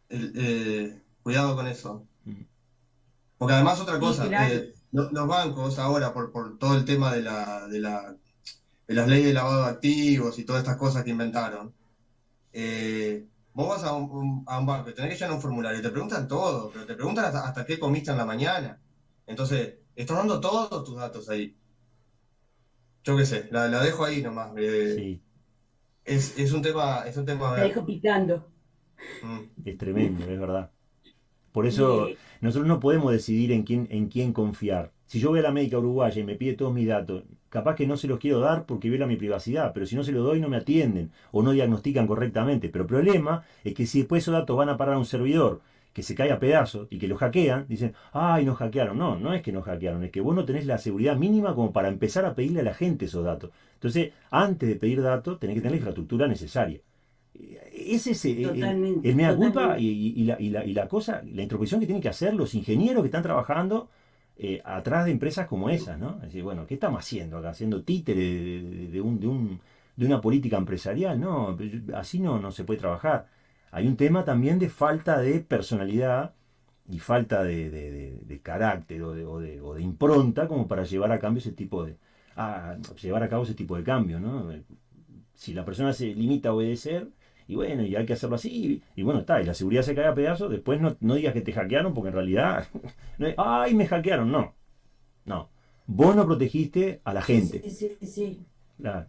A: Eh, cuidado con eso. Porque además otra cosa, eh, los bancos ahora, por, por todo el tema de, la, de, la, de las leyes de lavado de activos y todas estas cosas que inventaron, eh, Vos vas a un, banco y tenés que llenar un formulario y te preguntan todo, pero te preguntan hasta, qué comiste en la mañana. Entonces, estás dando todos tus datos ahí. Yo qué sé, la, dejo ahí nomás. Eh, sí. Es, un tema. Es un tema
C: la dejo picando.
B: Mm. Es tremendo, es verdad. Por eso nosotros no podemos decidir en quién, en quién confiar. Si yo voy a la médica uruguaya y me pide todos mis datos, capaz que no se los quiero dar porque viola mi privacidad, pero si no se los doy no me atienden o no diagnostican correctamente. Pero el problema es que si después esos datos van a parar a un servidor que se cae a pedazos y que lo hackean, dicen, ay, nos hackearon. No, no es que nos hackearon, es que vos no tenés la seguridad mínima como para empezar a pedirle a la gente esos datos. Entonces, antes de pedir datos, tenés que tener la infraestructura necesaria. Es ese eh, eh, el, mea culpa y, la, y, la, cosa, la introspección que tienen que hacer los ingenieros que están trabajando eh, atrás de empresas como esas, ¿no? Es decir, bueno, ¿qué estamos haciendo acá? ¿Haciendo títere de, un, de, un, de una política empresarial? No, así no, no se puede trabajar. Hay un tema también de falta de personalidad y falta de, carácter o, o de, impronta como para llevar a cambio ese tipo de a llevar a cabo ese tipo de cambio, ¿no? Si la persona se limita a obedecer, y bueno, y hay que hacerlo así, y, bueno, está, y la seguridad se cae a pedazos, después no, no digas que te hackearon, porque en realidad, ay, me hackearon, no, no. Vos no protegiste a la gente.
C: Sí, sí, sí.
A: Claro.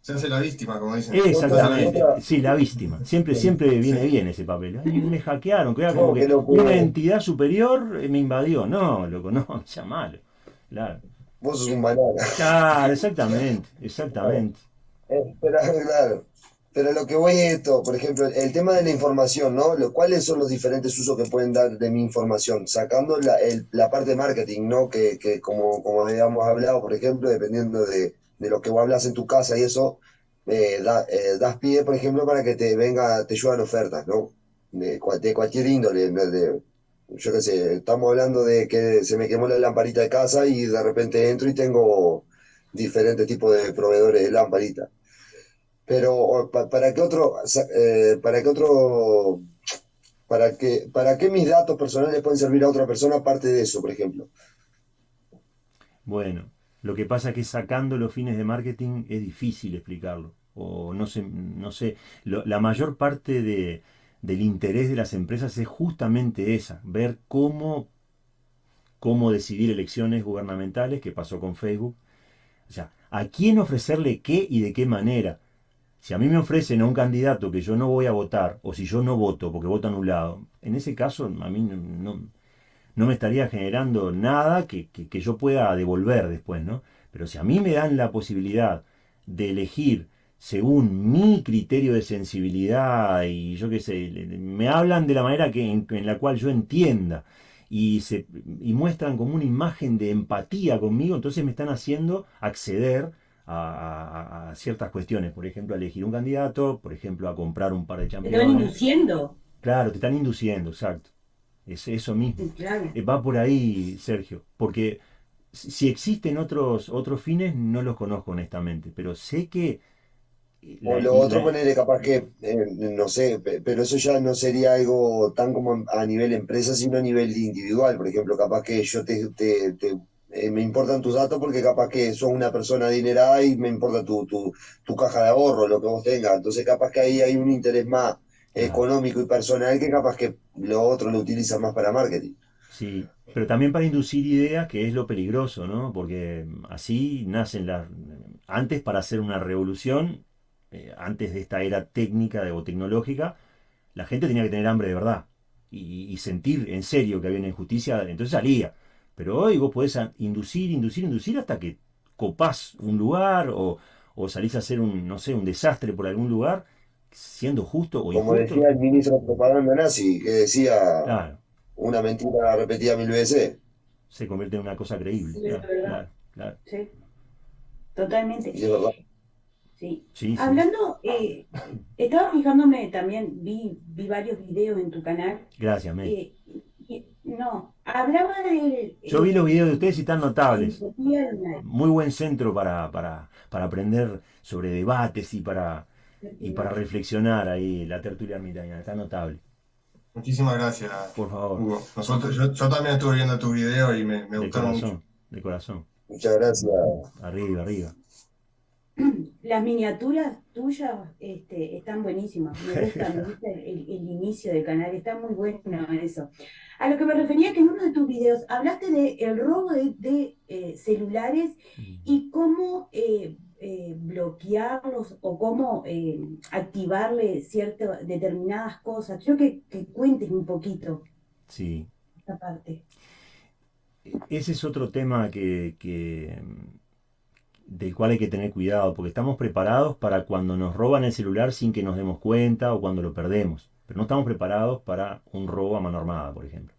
A: Se hace la víctima, como dicen.
B: Exactamente. Sí, la víctima. Siempre, siempre viene bien ese papel. me hackearon, que era como que una entidad superior me invadió. No, loco, no, ya malo. Claro.
D: Vos sos un banana.
B: Claro, exactamente, exactamente.
D: Eh, pero, claro. Pero lo que voy es esto, por ejemplo, el tema de la información, ¿no? ¿Cuáles son los diferentes usos que pueden dar de mi información? Sacando la, la parte de marketing, ¿no? Que, que, como, como habíamos hablado, por ejemplo, dependiendo de, de lo que vos hablas en tu casa y eso, eh, eh, das pie, por ejemplo, para que te venga, te lluevan ofertas, ¿no? De, de cualquier índole, de, yo qué sé, estamos hablando de que se me quemó la lamparita de casa y de repente entro y tengo diferentes tipos de proveedores de lamparita. Pero para qué otro, eh, para qué otro, para qué, para qué mis datos personales pueden servir a otra persona aparte de eso, por ejemplo.
B: Bueno, lo que pasa es que sacando los fines de marketing es difícil explicarlo. O no sé, no sé, la mayor parte de, del interés de las empresas es justamente esa, ver cómo, cómo decidir elecciones gubernamentales, que pasó con Facebook. O sea, a quién ofrecerle qué y de qué manera. Si a mí me ofrecen a un candidato que yo no voy a votar, o si yo no voto porque voto anulado, en ese caso a mí no, no me estaría generando nada que, que, yo pueda devolver después, ¿no? Pero si a mí me dan la posibilidad de elegir según mi criterio de sensibilidad y yo qué sé, me hablan de la manera que, en, la cual yo entienda y, se, y muestran como una imagen de empatía conmigo, entonces me están haciendo acceder a, ciertas cuestiones, por ejemplo, a elegir un candidato, por ejemplo, a comprar un par de champiñones.
C: Te están induciendo.
B: Claro, te están induciendo, exacto. Es eso mismo. Eh, va por ahí, Sergio, porque si existen otros, otros fines, no los conozco honestamente, pero sé que
D: o lo otro ponerle capaz que, eh, no sé, pero eso ya no sería algo tan como a nivel empresa, sino a nivel individual. Por ejemplo, capaz que yo te, te, eh, me importan tus datos porque capaz que sos una persona adinerada y me importa tu, tu, tu, caja de ahorro, lo que vos tengas. Entonces capaz que ahí hay un interés más económico y personal que capaz que lo otro lo utilizan más para marketing.
B: Sí, pero también para inducir ideas, que es lo peligroso, ¿no? Porque así nacen las... Antes para hacer una revolución eh, antes de esta era técnica o tecnológica, la gente tenía que tener hambre de verdad y, sentir en serio que había una injusticia, entonces salía. Pero hoy vos podés inducir, inducir, inducir hasta que copás un lugar o, salís a hacer un, no sé, un desastre por algún lugar, siendo justo o
D: injusto. Como decía el ministro de propaganda nazi, que decía una mentira repetida mil veces.
B: Se convierte en una cosa creíble.
C: Sí, totalmente. Sí. Hablando, eh, estaba fijándome también, vi, vi varios videos en tu canal.
B: Gracias,
C: Mel. Eh, no, hablaba de...
B: Yo vi los videos de ustedes y están notables. Muy buen centro para, para, para aprender sobre debates y para, y para reflexionar ahí, la tertulia ermitaña, está notable.
A: Muchísimas gracias.
B: Por favor.
A: Nosotros, yo, yo, también estuve viendo tu video y me, me
B: de
A: gustaron
B: corazón,
A: mucho.
B: De corazón.
D: Muchas gracias.
B: Arriba, arriba.
C: Las miniaturas tuyas este, están buenísimas, me gusta, me gusta el, inicio del canal, está muy bueno eso. A lo que me refería que en uno de tus videos hablaste del el robo de, eh, celulares y cómo eh, eh, bloquearlos o cómo activarle ciertas determinadas cosas. Quiero que, que cuentes un poquito
B: sí.
C: esta parte.
B: E-, ese es otro tema que, que del cual hay que tener cuidado, porque estamos preparados para cuando nos roban el celular sin que nos demos cuenta o cuando lo perdemos, pero no estamos preparados para un robo a mano armada, por ejemplo.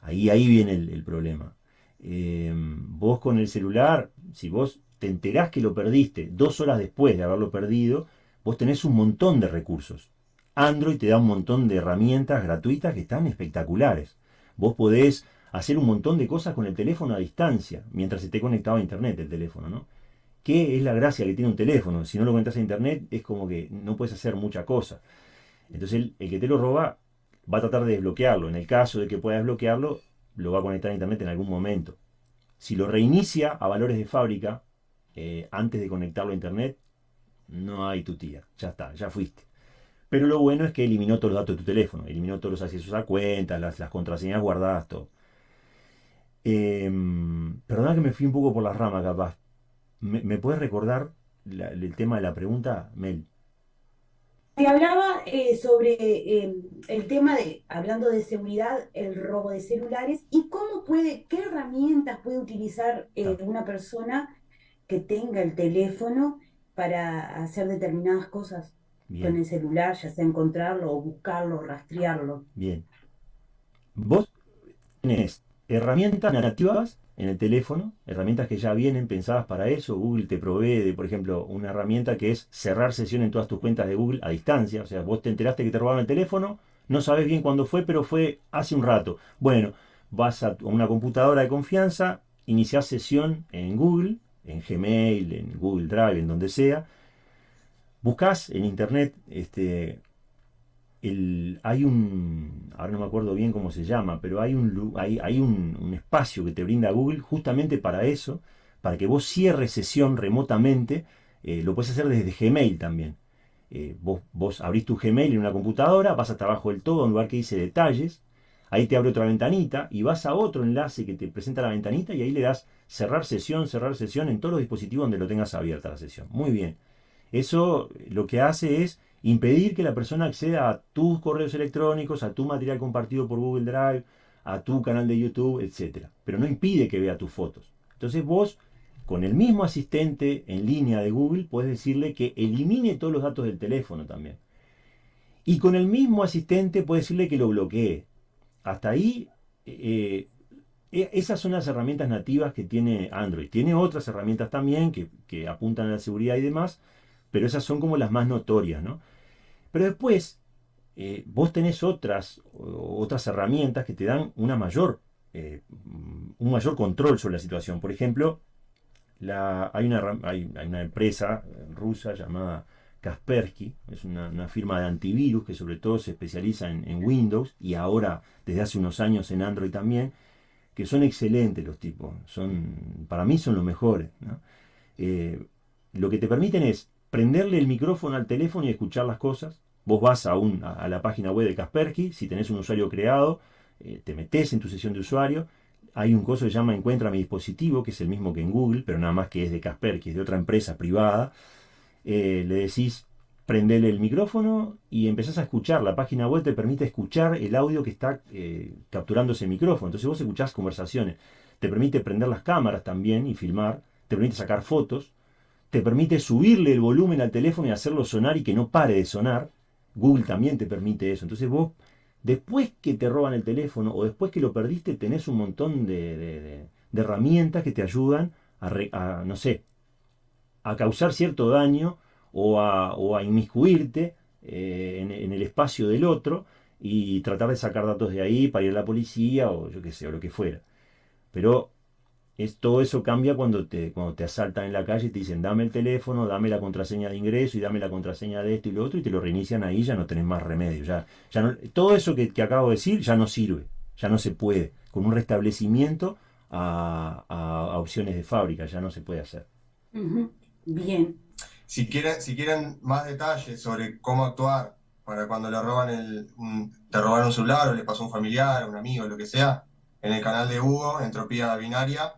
B: Ahí, ahí viene el, problema. Eh, vos con el celular, si vos te enterás que lo perdiste dos horas después de haberlo perdido, vos tenés un montón de recursos. Android te da un montón de herramientas gratuitas que están espectaculares. Vos podés hacer un montón de cosas con el teléfono a distancia, mientras esté conectado a internet el teléfono, ¿no? ¿Qué es la gracia que tiene un teléfono? Si no lo conectas a internet, es como que no puedes hacer mucha cosa. Entonces, el, que te lo roba va a tratar de desbloquearlo. En el caso de que pueda desbloquearlo, lo va a conectar a internet en algún momento. Si lo reinicia a valores de fábrica, eh, antes de conectarlo a internet, no hay tu tía. Ya está, ya fuiste. Pero lo bueno es que eliminó todos los datos de tu teléfono, eliminó todos los accesos a cuentas, las, las contraseñas guardadas, todo. Em, Perdona que me fui un poco por la rama, capaz. ¿Me, puedes recordar el tema de la pregunta, Mel?
C: Te hablaba eh, sobre eh, el tema de, hablando de seguridad, el robo de celulares y cómo puede, qué herramientas puede utilizar eh, una persona que tenga el teléfono para hacer determinadas cosas con el celular, ya sea encontrarlo o buscarlo, rastrearlo.
B: Bien. Vos tenés herramientas nativas en el teléfono, herramientas que ya vienen pensadas para eso. Google te provee de, por ejemplo, una herramienta que es cerrar sesión en todas tus cuentas de Google a distancia. O sea, vos te enteraste que te robaron el teléfono, no sabes bien cuándo fue, pero fue hace un rato. Bueno, vas a una computadora de confianza, iniciás sesión en Google, en Gmail, en Google Drive, en donde sea. Buscas en internet este, hay un, ahora no me acuerdo bien cómo se llama, pero hay un, hay, un, espacio que te brinda Google justamente para eso, para que vos cierres sesión remotamente, eh, lo puedes hacer desde Gmail también. Eh, vos, vos abrís tu Gmail en una computadora, vas hasta abajo del todo, a un lugar que dice detalles, ahí te abre otra ventanita y vas a otro enlace que te presenta la ventanita y ahí le das cerrar sesión, cerrar sesión en todos los dispositivos donde lo tengas abierta la sesión. Muy bien. Eso lo que hace es impedir que la persona acceda a tus correos electrónicos, a tu material compartido por Google Drive, a tu canal de YouTube, etc. Pero no impide que vea tus fotos. Entonces vos, con el mismo asistente en línea de Google, puedes decirle que elimine todos los datos del teléfono también. Y con el mismo asistente puedes decirle que lo bloquee. Hasta ahí, eh, eh, esas son las herramientas nativas que tiene Android. Tiene otras herramientas también que, que apuntan a la seguridad y demás, pero esas son como las más notorias, ¿no? Pero después, eh, vos tenés otras, otras herramientas que te dan una mayor, eh, un mayor control sobre la situación. Por ejemplo, hay, una, hay, una empresa rusa llamada Kaspersky, es una, firma de antivirus que sobre todo se especializa en, Windows y ahora desde hace unos años en Android también, que son excelentes los tipos, son, para mí son los mejores. Eh, lo que te permiten es prenderle el micrófono al teléfono y escuchar las cosas. Vos vas a, un, a, la página web de Kaspersky, si tenés un usuario creado, eh, te metes en tu sesión de usuario, hay un coso que se llama Encuentra mi dispositivo, que es el mismo que en Google, pero nada más que es de Kaspersky, es de otra empresa privada. Eh, le decís, prendele el micrófono y empezás a escuchar. La página web te permite escuchar el audio que está eh, capturando ese micrófono. Entonces vos escuchás conversaciones. Te permite prender las cámaras también y filmar. Te permite sacar fotos te permite subirle el volumen al teléfono y hacerlo sonar y que no pare de sonar. Google también te permite eso. Entonces vos, después que te roban el teléfono o después que lo perdiste, tenés un montón de, herramientas que te ayudan a, no sé, a causar cierto daño o a, inmiscuirte eh, en, en, el espacio del otro y tratar de sacar datos de ahí para ir a la policía o yo qué sé, o lo que fuera. Pero todo eso cambia cuando te, cuando te asaltan en la calle y te dicen dame el teléfono, dame la contraseña de ingreso y dame la contraseña de esto y lo otro y te lo reinician ahí, ya no tenés más remedio. Ya, ya no, todo eso que, acabo de decir ya no sirve, ya no se puede. Con un restablecimiento a, opciones de fábrica ya no se puede hacer.
C: Bien.
A: Si quieren, si quieren más detalles sobre cómo actuar para cuando le roban el, te robaron un celular o le pasó a un familiar, a un amigo, lo que sea, en el canal de Hugo, Entropía Binaria,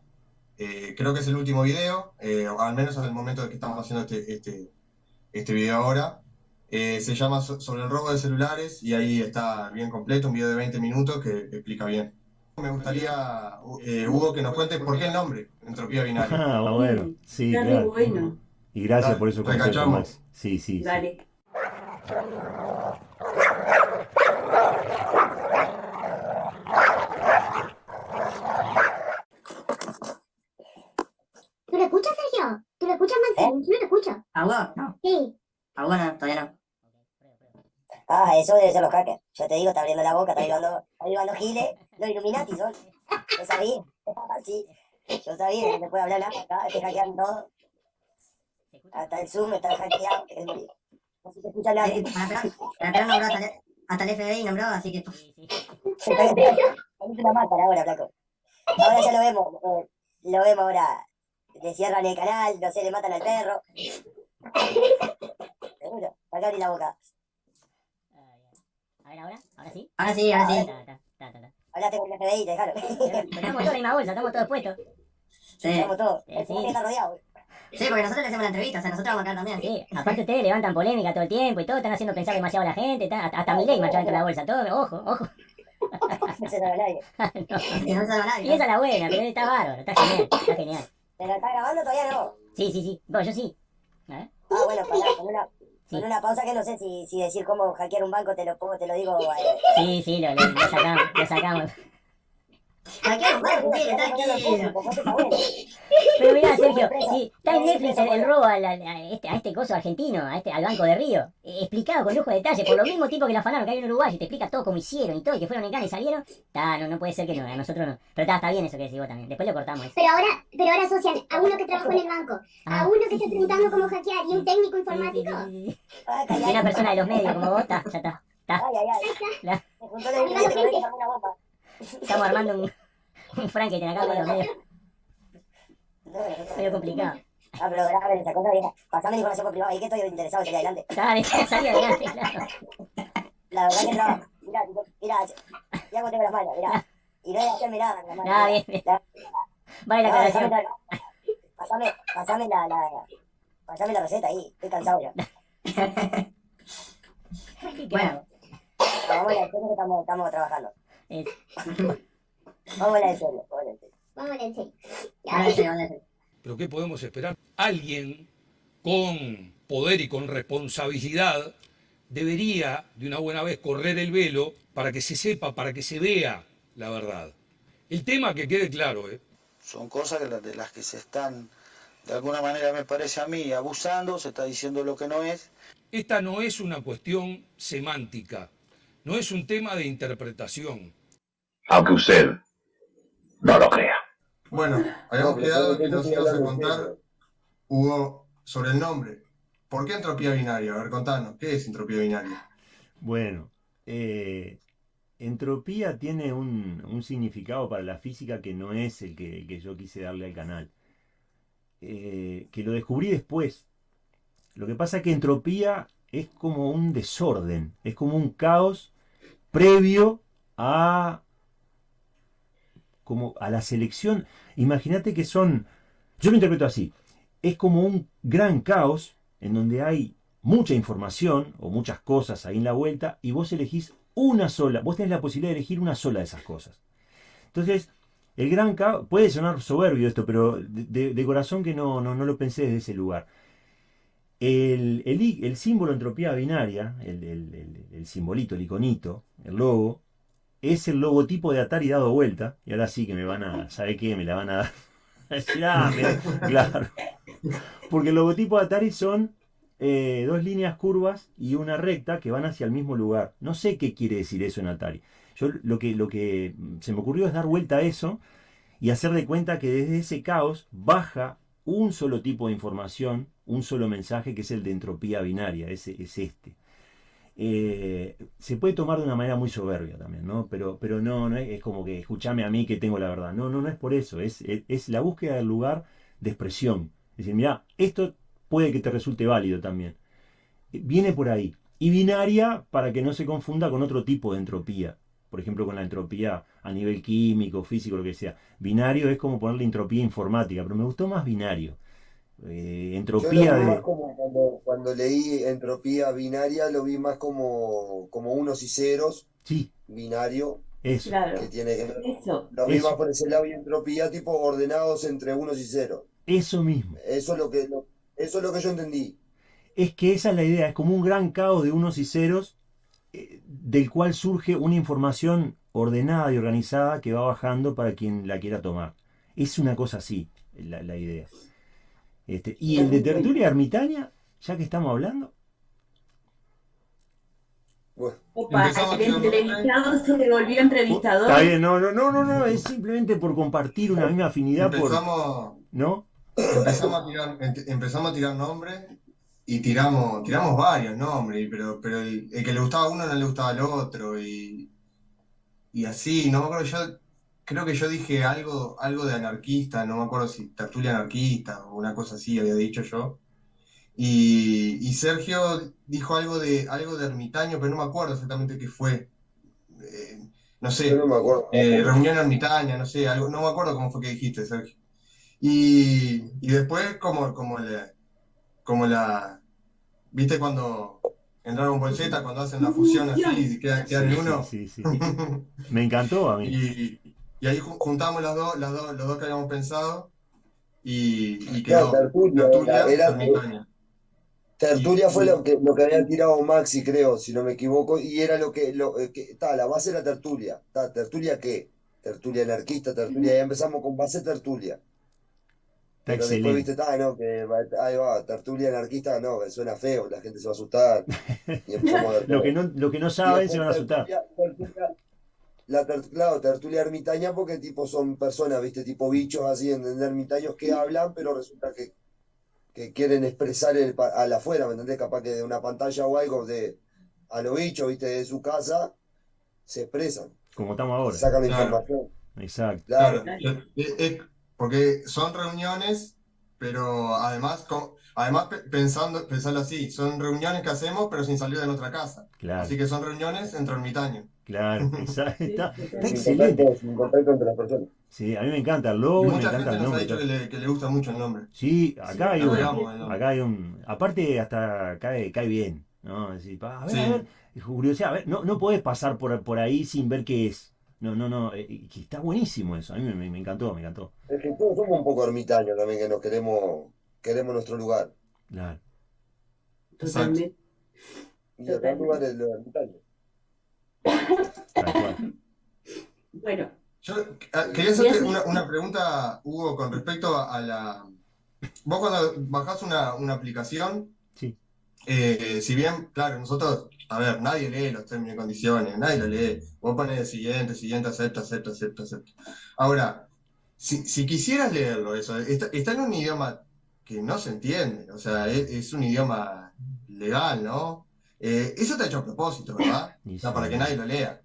A: eh, creo que es el último video, eh, al menos en el momento de que estamos haciendo este, este, este video ahora. Eh, se llama Sobre el robo de celulares y ahí está bien completo, un video de 20 minutos que explica bien. Me gustaría, Hugo, que nos cuente por qué el nombre, Entropía Binaria.
B: Ah, bueno, sí, claro. Y gracias por eso. Sí, sí. Dale.
E: ¿A vos? No. Sí. ¿A vos no? Todavía no.
F: Ah, eso debe ser los hackers. Yo te digo, está abriendo la boca, está ayudando, está ayudando giles. Los Illuminati son. Yo sabía. Sí. Yo sabía que no puede hablar nada acá, te hackean todo. Hasta el Zoom está hackeado, que es muy... No se te escucha nada. Sí,
E: para nombró hasta, el, hasta el FBI nombró, así que...
F: Es una máscara ahora, flaco. Ahora ya lo vemos. Eh, lo vemos ahora. Le cierran el canal, no sé, le matan al perro. Seguro, acá abrí la boca.
E: A ver, ahora, ahora sí. Ahora sí, ahora sí.
F: Hablaste con el FBI, te dejaron.
E: Estamos todos en la misma bolsa, estamos todos puestos.
F: Sí. Estamos todos. Sí. está rodeado.
G: Sí, porque nosotros le hacemos la entrevista, o sea, nosotros vamos acá también. Sí, aparte ustedes levantan polémica todo el tiempo y todo, están haciendo pensar demasiado a la gente, hasta, hasta mi ley marcha dentro de la bolsa, todo, ojo, ojo.
F: no se sabe nadie.
G: no, no sabe nadie. Y esa es la buena, pero está bárbaro, está genial, está genial.
F: ¿Pero está grabando todavía no?
G: Sí, sí, sí, bueno, yo sí.
F: Ah, bueno, para, con una, con una pausa que no sé si, si decir cómo hackear un banco, te lo pongo, te lo digo. Eh.
G: Sí, sí, lo, lo, lo sacamos, lo sacamos. Pero mira, Sergio, sí, está en Netflix el, robo a, este, a este coso argentino, a este, al Banco de Río. Eh, explicado con lujo de detalle, por lo mismo tipo que la afanaron que hay en Uruguay y te explica todo cómo hicieron y todo, y que fueron en Cana y salieron. Está, no, no puede ser que no, a nosotros no. Pero está, está bien eso que decís vos también. Después lo cortamos.
H: Pero ahora, pero ahora asocian a uno que trabajó en el banco, a ah. uno que está preguntando cómo hackear y un técnico informático.
G: y una persona de los medios como vos, está, ya está. Está.
F: Ay, ay,
G: ay. Estamos armando un, un Frankenstein acá con los medios. Medio complicado.
F: Ah, pero grave esa cosa, vieja. Pasame la información por privado, ahí que estoy interesado, salí adelante.
G: Dale, salí adelante, claro.
F: La verdad que no. Mira, mira, ya como tengo las manos, mira. Y no hay que hacerme nada con las manos.
G: Nada, bien, bien. Vale la aclaración.
F: Pasame, pasame la, la, pasame la receta ahí, estoy cansado ya.
G: bueno.
F: Vamos a que estamos, estamos trabajando. Es. Vamos a la vamos a la serio. Vamos a la
H: serio.
I: Pero ¿qué podemos esperar? Alguien con poder y con responsabilidad debería de una buena vez correr el velo para que se sepa, para que se vea la verdad. El tema que quede claro. ¿eh?
J: Son cosas de las que se están, de alguna manera me parece a mí, abusando, se está diciendo lo que no es.
I: Esta no es una cuestión semántica, no es un tema de interpretación.
K: Aunque usted no lo crea.
A: Bueno, habíamos quedado que nos ibas a contar, Hugo, sobre el nombre. ¿Por qué entropía binaria? A ver, contanos, ¿qué es entropía binaria?
B: Bueno, eh, entropía tiene un, significado para la física que no es el que, yo quise darle al canal. Eh, que lo descubrí después. Lo que pasa es que entropía es como un desorden, es como un caos previo a como a la selección. Imagínate que son, yo lo interpreto así, es como un gran caos en donde hay mucha información o muchas cosas ahí en la vuelta y vos elegís una sola, vos tenés la posibilidad de elegir una sola de esas cosas. Entonces, el gran caos, puede sonar soberbio esto, pero de, corazón que no, no, lo pensé desde ese lugar. El, el, símbolo entropía binaria, el, el, simbolito, el iconito, el logo, es el logotipo de Atari dado vuelta. Y ahora sí que me van a, ¿sabe qué? Me la van a dar. Ah, claro. Porque el logotipo de Atari son eh, dos líneas curvas y una recta que van hacia el mismo lugar. No sé qué quiere decir eso en Atari. Yo lo que, lo que se me ocurrió es dar vuelta a eso y hacer de cuenta que desde ese caos baja un solo tipo de información, un solo mensaje que es el de entropía binaria, ese es este. Eh, se puede tomar de una manera muy soberbia también, ¿no? Pero, pero no, es, como que escúchame a mí que tengo la verdad. No, no, no es por eso. Es, es, la búsqueda del lugar de expresión. Es decir, mira, esto puede que te resulte válido también. Eh, viene por ahí. Y binaria para que no se confunda con otro tipo de entropía. Por ejemplo, con la entropía a nivel químico, físico, lo que sea. Binario es como ponerle entropía informática, pero me gustó más binario. Eh, entropía de...
D: cuando, leí entropía binaria lo vi más como, como unos y ceros.
B: Sí.
D: Binario.
B: Eso.
D: Que tiene que Eso. Lo vi más por ese lado y entropía tipo ordenados entre unos y ceros.
B: Eso mismo.
D: Eso es lo que, eso es lo que yo entendí.
B: Es que esa es la idea, es como un gran caos de unos y ceros eh, del cual surge una información ordenada y organizada que va bajando para quien la quiera tomar. Es una cosa así, la, la idea. Este, y el de tertulia ermitaña, ya que estamos hablando.
C: Opa, el entrevistado se volvió entrevistador.
B: Está bien, no, no, no, no, es simplemente por compartir una misma afinidad.
A: Empezamos,
B: ¿No?
A: Empezamos a tirar, empezamos a tirar nombres y tiramos, tiramos varios nombres, pero, pero el, que le gustaba a uno no le gustaba al otro, y, y así, no me acuerdo, yo creo que yo dije algo, algo de anarquista, no me acuerdo si tertulia anarquista o una cosa así había dicho yo. Y, Sergio dijo algo de, algo de ermitaño, pero no me acuerdo exactamente qué fue. Eh, no sé,
D: no me acuerdo.
A: Eh, reunión ermitaña, no sé, algo, no me acuerdo cómo fue que dijiste, Sergio. Y, y después como, como, le, como la, ¿viste cuando en Dragon Ball Z, cuando hacen la fusión así y quedan, quedan en uno?
B: Sí, sí, sí. Me encantó a mí.
A: Y, y ahí ju- juntamos las dos, las dos, los dos que habíamos pensado y, y
D: Claro,
A: quedó
D: Tertulia,
A: Tertulia,
D: era-
A: Ermitaña.
D: Tertulia fue
A: Y-
D: lo que, lo que había tirado Maxi, creo, si no me equivoco, y era lo que, lo, eh, que ta, la base era Tertulia. Ta, ¿Tertulia qué? Tertulia anarquista, Tertulia, y empezamos con base Tertulia.
B: Está
D: Pero después
B: excelente.
D: viste, ta, no, que va- ahí va, Tertulia anarquista, no, que suena feo, la gente se va a asustar. Y
B: Lo que no, lo que no saben se van a asustar.
D: tertulia, tertulia- la ter- claro, tertulia ermitaña porque tipo son personas, viste, tipo bichos así, en, en ermitaños que hablan, pero resulta que, que quieren expresar el, al afuera, ¿me entendés? Capaz que de una pantalla o algo de a lo bicho, viste, de su casa, se expresan,
B: Como estamos ahora.
D: sacan la
A: Claro.
D: información.
B: Exacto.
D: Claro,
A: Claro, es- es- porque son reuniones, pero además, además pe- pensando, pensarlo así, son reuniones que hacemos, pero sin salir de nuestra casa.
B: Claro,
A: Así que son reuniones entre ermitaños.
B: Claro. Exacto. Está, está
D: sin
B: excelente.
D: contacto, sin contacto entre las personas.
B: Sí, a mí me encanta el logo me encanta
A: gente
B: el
A: nos ha
B: nombre.
A: dicho que le, que le gusta mucho el nombre.
B: Sí, acá hay
C: Sí,
B: un,
A: Digamos, el nombre.
B: acá hay un, aparte hasta cae, cae bien, ¿no? Decir, a ver,
A: Sí.
B: a ver, curiosidad, a ver, no, no podés pasar por, por ahí sin ver qué es. No, no, no, eh, que está buenísimo eso, a mí me, me- me encantó, me encantó.
D: Es que todos somos un poco ermitaños también, que nos queremos, queremos nuestro lugar.
B: Claro.
C: Totalmente.
D: Y acá el lugar es los ermitaños.
C: Bueno,
A: Yo ah, quería hacerte una, una pregunta, Hugo, con respecto a, a la... Vos cuando bajás una, una aplicación,
B: Sí.
A: eh, si bien, claro, nosotros, a ver, nadie lee los términos y condiciones, nadie lo lee. Vos pones el siguiente, siguiente, acepta, acepta, acepta, acepta. Ahora, si, si quisieras leerlo, eso, está, está en un idioma que no se entiende, o sea, es, es un idioma legal, ¿no? Eh, eso está hecho a propósito, ¿verdad? O sea, para que nadie lo lea.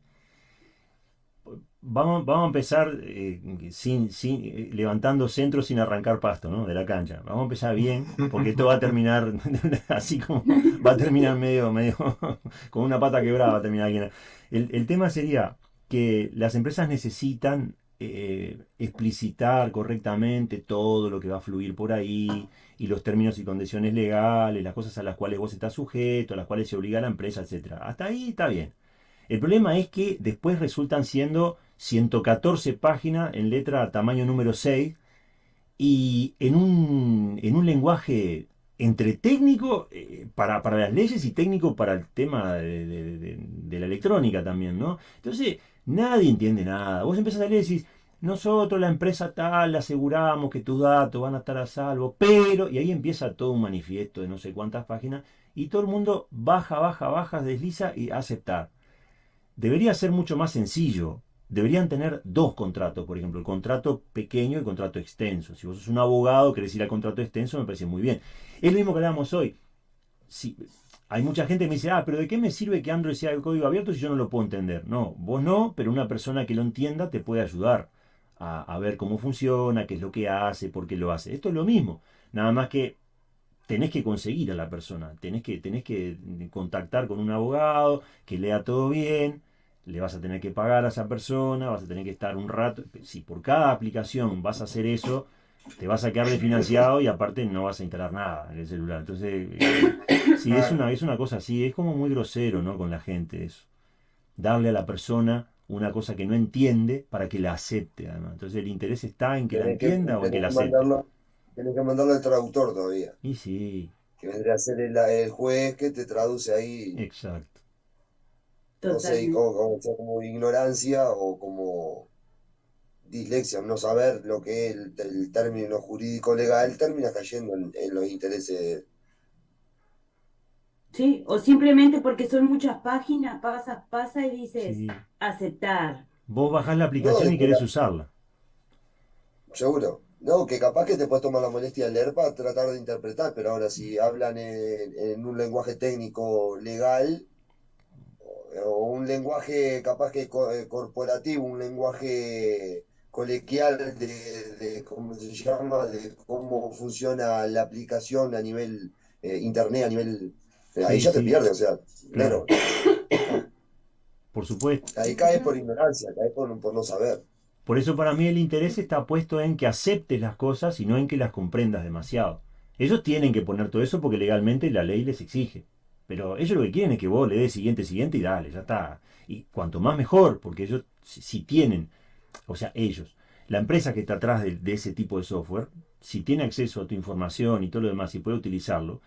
B: Vamos, vamos a empezar eh, sin, sin, eh, levantando centro sin arrancar pasto, ¿no? De la cancha. Vamos a empezar bien, porque esto va a terminar así como va a terminar medio, medio con una pata quebrada, va a terminar alguien. El, el tema sería que las empresas necesitan eh, explicitar correctamente todo lo que va a fluir por ahí y los términos y condiciones legales, las cosas a las cuales vos estás sujeto, a las cuales se obliga la empresa, etcétera. Hasta ahí está bien. El problema es que después resultan siendo 114 páginas en letra tamaño número 6 y en un, en un lenguaje entre técnico eh, para, para las leyes y técnico para el tema de la electrónica también, ¿no? Entonces, nadie entiende nada. Vos empezás a leer y decís, nosotros, la empresa tal, le aseguramos que tus datos van a estar a salvo, pero, y ahí empieza todo un manifiesto de no sé cuántas páginas, y todo el mundo baja, baja, baja, desliza y aceptar. Debería ser mucho más sencillo. Deberían tener dos contratos, por ejemplo, el contrato pequeño y el contrato extenso. Si vos sos un abogado, querés ir al contrato extenso, me parece muy bien. Es lo mismo que hablábamos hoy. Si, hay mucha gente que me dice, ah, pero ¿de qué me sirve que Android sea de código abierto si yo no lo puedo entender? No, vos no, pero una persona que lo entienda te puede ayudar a, a ver cómo funciona, qué es lo que hace, por qué lo hace. Esto es lo mismo. Nada más que tenés que conseguir a la persona, tenés que, tenés que contactar con un abogado que lea todo bien, le vas a tener que pagar a esa persona, vas a tener que estar un rato. Si por cada aplicación vas a hacer eso, te vas a quedar desfinanciado y aparte no vas a instalar nada en el celular. Entonces, eh, sí, es una, es una cosa así, es como muy grosero, ¿no? Con la gente eso. Darle a la persona una cosa que no entiende para que la acepte, además. Entonces el interés está en que la
D: que,
B: entienda o en que la acepte.
D: mandarlo, tenés que mandarlo al traductor todavía,
B: Y sí,
D: que vendría a ser el, el juez que te traduce ahí.
B: exacto.
D: No sé, como, como ignorancia o como dislexia, no saber lo que es el, el término jurídico legal, termina cayendo en, en los intereses.
C: Sí, o simplemente porque son muchas páginas, pasas, pasa y dices
B: Sí.
C: aceptar.
B: Vos bajás la
D: No,
B: aplicación y querés
D: la-
B: usarla.
D: seguro. No, que capaz que te puedes tomar la molestia de leer para tratar de interpretar, pero ahora si hablan en, en un lenguaje técnico legal o, un lenguaje capaz que co- eh, corporativo, un lenguaje colequial de, de cómo se llama, de cómo funciona la aplicación a nivel eh, internet, a nivel eh, ahí
B: Sí,
D: ya te pierdes, o sea,
B: claro.
D: claro,
B: Por supuesto.
D: ahí caes por ignorancia, caes por, por no saber.
B: Por eso para mí el interés está puesto en que aceptes las cosas y no en que las comprendas demasiado. Ellos tienen que poner todo eso porque legalmente la ley les exige. Pero ellos lo que quieren es que vos le des siguiente, siguiente y dale, ya está. Y cuanto más mejor, porque ellos si, tienen, o sea, ellos, la empresa que está atrás de, ese tipo de software, si tiene acceso a tu información y todo lo demás y puede utilizarlo,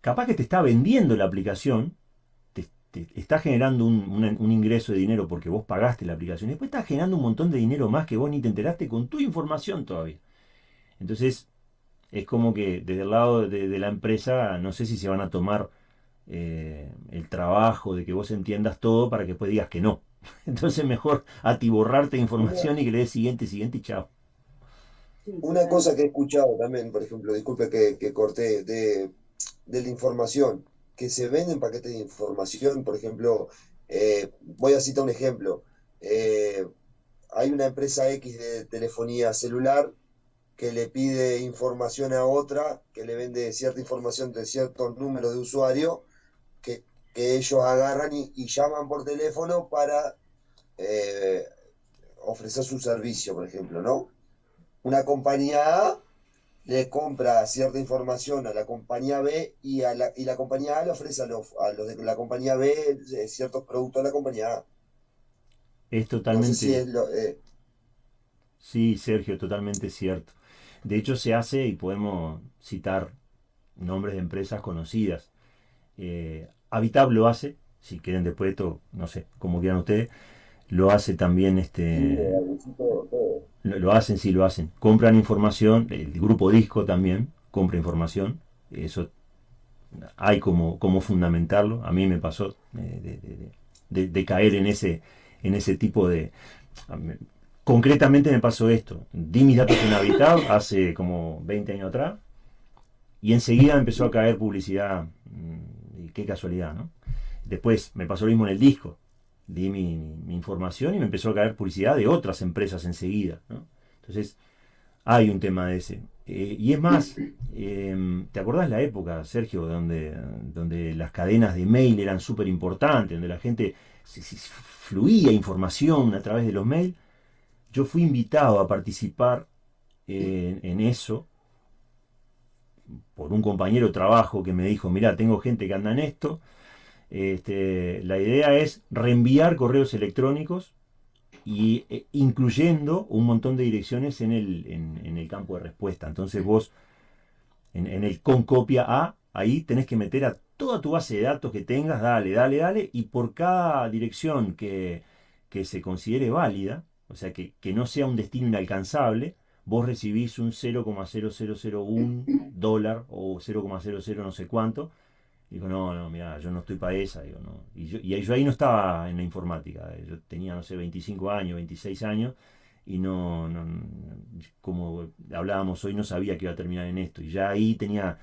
B: capaz que te está vendiendo la aplicación, te, está generando un, ingreso de dinero porque vos pagaste la aplicación, y después está generando un montón de dinero más que vos ni te enteraste con tu información todavía. Entonces, es como que desde el lado de, la empresa, no sé si se van a tomar eh, el trabajo de que vos entiendas todo para que después digas que no. Entonces mejor atiborrarte de información y que le des siguiente, siguiente y chao.
D: Una cosa que he escuchado también, por ejemplo, disculpe que, corté, de, la información, que se venden paquetes de información, por ejemplo, eh, voy a citar un ejemplo. Eh, hay una empresa X de telefonía celular que le pide información a otra, que le vende cierta información de ciertos números de usuario, que, ellos agarran y, llaman por teléfono para eh, ofrecer su servicio, por ejemplo, ¿no? Una compañía A le compra cierta información a la compañía B y, a la, y la compañía A le ofrece a los, a los de la compañía B eh, ciertos productos a la compañía A.
B: Es totalmente... Eh, sí, Sergio, totalmente cierto. De hecho, se hace, y podemos citar nombres de empresas conocidas. Eh, Habitab lo hace, si quieren después esto, no sé, como quieran ustedes, lo hace también este... Lo, hacen, sí lo hacen. Compran información, el grupo disco también compra información, eso hay como, como fundamentarlo. A mí me pasó eh, de, caer en ese, en ese tipo de... Concretamente me pasó esto. Di mis datos en Habitat hace como 20 años atrás y enseguida empezó a caer publicidad. Mm, y qué casualidad, ¿no? Después me pasó lo mismo en el disco. Di mi, información y me empezó a caer publicidad de otras empresas enseguida. Entonces, hay un tema de ese. Eh, y es más, em, ¿te acordás la época, Sergio, donde, donde las cadenas de mail eran súper importantes, donde la gente fluía información a través de los mails? yo fui invitado a participar en, eso por un compañero de trabajo que me dijo, mira, tengo gente que anda en esto, este, la idea es reenviar correos electrónicos y e, incluyendo un montón de direcciones en el, en, el campo de respuesta. Entonces vos, en, el con copia A, ahí tenés que meter a toda tu base de datos que tengas, dale, dale, dale, y por cada dirección que, que se considere válida, o sea, que, no sea un destino inalcanzable, vos recibís un 0,0001 dólar o 0,00 no sé cuánto. Digo, no, no, mira, yo no estoy para esa. Digo, no. Y, yo, y yo ahí no estaba en la informática. Yo tenía, no sé, 25 años, 26 años. Y no, no, como hablábamos hoy, no sabía que iba a terminar en esto. Y ya ahí tenía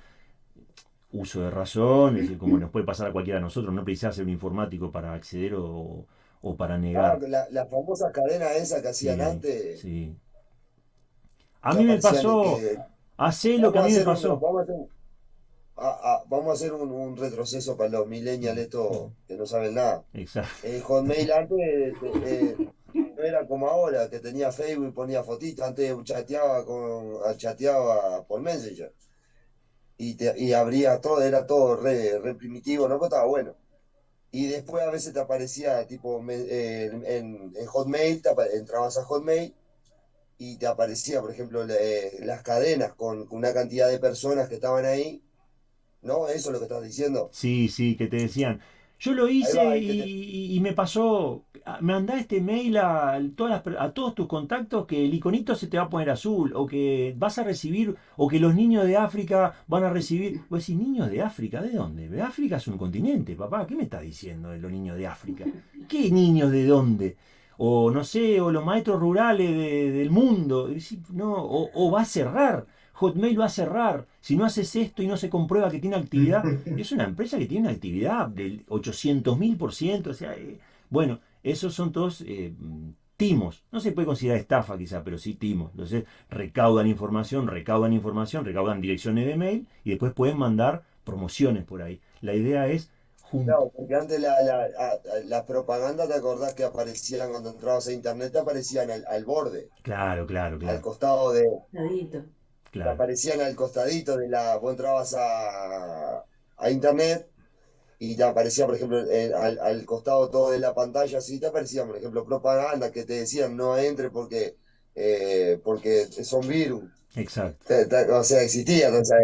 B: uso de razón, es decir, como nos puede pasar a cualquiera de nosotros, no precisaba ser un informático para acceder o, o para negar.
D: la, famosa cadena esa que hacían antes.
B: Sí. A mí me pasó. Hace lo que a mí me pasó.
D: Vamos a hacer, un, retroceso para los millennials, estos que no saben nada. Exacto. El Hotmail antes eh, no era como ahora, que tenía Facebook y ponía fotitos. Antes chateaba, con, chateaba por Messenger. Y, te, y abría todo, era todo re, re primitivo, ¿no? Pero estaba bueno y después a veces te aparecía tipo eh, en, Hotmail, entrabas a Hotmail y te aparecía, por ejemplo, eh, las cadenas con, una cantidad de personas que estaban ahí. ¿No? Eso es lo que estás diciendo.
B: Sí, sí, que te decían, yo lo hice y, me pasó, me este mail a, todas a todos tus contactos que el iconito se te va a poner azul, o que vas a recibir, o que los niños de África van a recibir. Pues si niños de África, ¿de dónde? África es un continente, papá. ¿Qué me estás diciendo de los niños de África? ¿Qué niños de dónde? O no sé, o los maestros rurales del mundo. No, o, o va a cerrar. Hotmail va a cerrar, si no haces esto y no se comprueba que tiene actividad, es una empresa que tiene una actividad del 800 mil por ciento, o sea, eh, bueno, esos son todos eh, timos, no se puede considerar estafa quizá, pero sí timos, entonces recaudan información, recaudan información, recaudan direcciones de mail y después pueden mandar promociones por ahí. La idea es
D: No, porque antes la, la, las propagandas, ¿te acordás que aparecían cuando entrabas a internet? aparecían al, borde.
B: Claro, claro, claro.
D: Al costado de.
C: Claro.
D: Aparecían al costadito de la. Vos entrabas a, a internet y te aparecía, por ejemplo, al, al, costado todo de la pantalla, así te aparecían, por ejemplo, propaganda que te decían no entre porque, eh, porque son virus.
B: Exacto.
D: o sea, existía, entonces,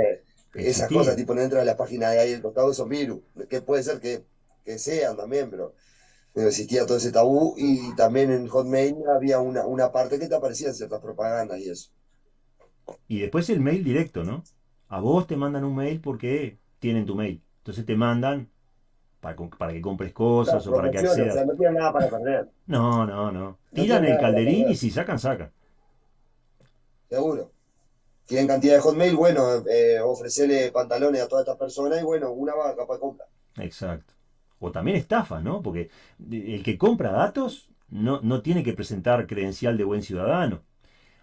D: esas cosas, tipo, no entra a la página de ahí, el costado son virus, que puede ser que, que sean también, pero, existía todo ese tabú y también en Hotmail había una, una parte que te aparecían ciertas propagandas y eso.
B: Y después el mail directo, ¿no? A vos te mandan un mail porque tienen tu mail. Entonces te mandan para, para que compres cosas o para que accedas.
D: no tienen nada para perder.
B: No, no, no. Tiran el calderín y si sacan, sacan.
D: Seguro. Tienen cantidad de hotmail, bueno, eh, ofrecerle pantalones a todas estas personas y bueno, una va capaz compra.
B: Exacto. O también estafa, ¿no? Porque el que compra datos no, no tiene que presentar credencial de buen ciudadano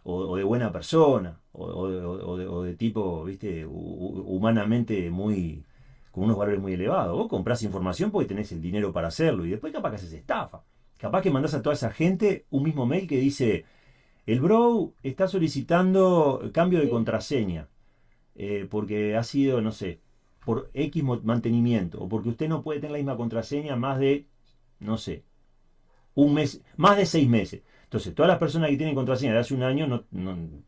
B: o, de buena persona o, de, o, de, tipo, viste, humanamente muy, con unos valores muy elevados. Vos comprás información porque tenés el dinero para hacerlo y después capaz que haces estafa. Capaz que mandás a toda esa gente un mismo mail que dice, el bro está solicitando cambio de contraseña eh, porque ha sido, no sé, por X mantenimiento o porque usted no puede tener la misma contraseña más de, no sé, un mes, más de seis meses. Entonces, todas las personas que tienen contraseña de hace un año no,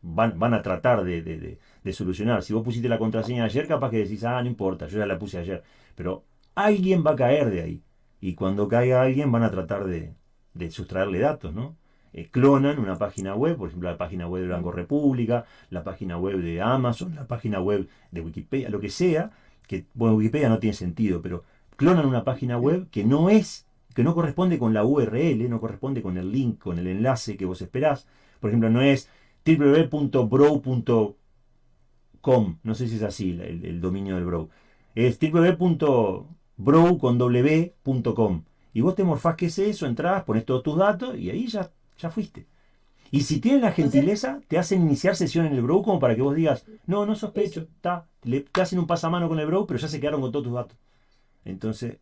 B: van, van, a tratar de, de, solucionar. Si vos pusiste la contraseña ayer, capaz que decís, ah, no importa, yo ya la puse ayer. Pero alguien va a caer de ahí. Y cuando caiga alguien van a tratar de, sustraerle datos, ¿no? Eh, clonan una página web, por ejemplo, la página web de Banco República, la página web de Amazon, la página web de Wikipedia, lo que sea, que, bueno, Wikipedia no tiene sentido, pero clonan una página web que no es que no corresponde con la URL, no corresponde con el link, con el enlace que vos esperás. Por ejemplo, no es www.brow.com, no sé si es así el, dominio del Brow. Es www.brow.com. Y vos te morfás que es eso, entras, pones todos tus datos y ahí ya, ya fuiste. Y si tienen la gentileza, te hacen iniciar sesión en el Brow como para que vos digas, no, no sospecho, está, te hacen un pasamano con el Brow, pero ya se quedaron con todos tus datos. Entonces,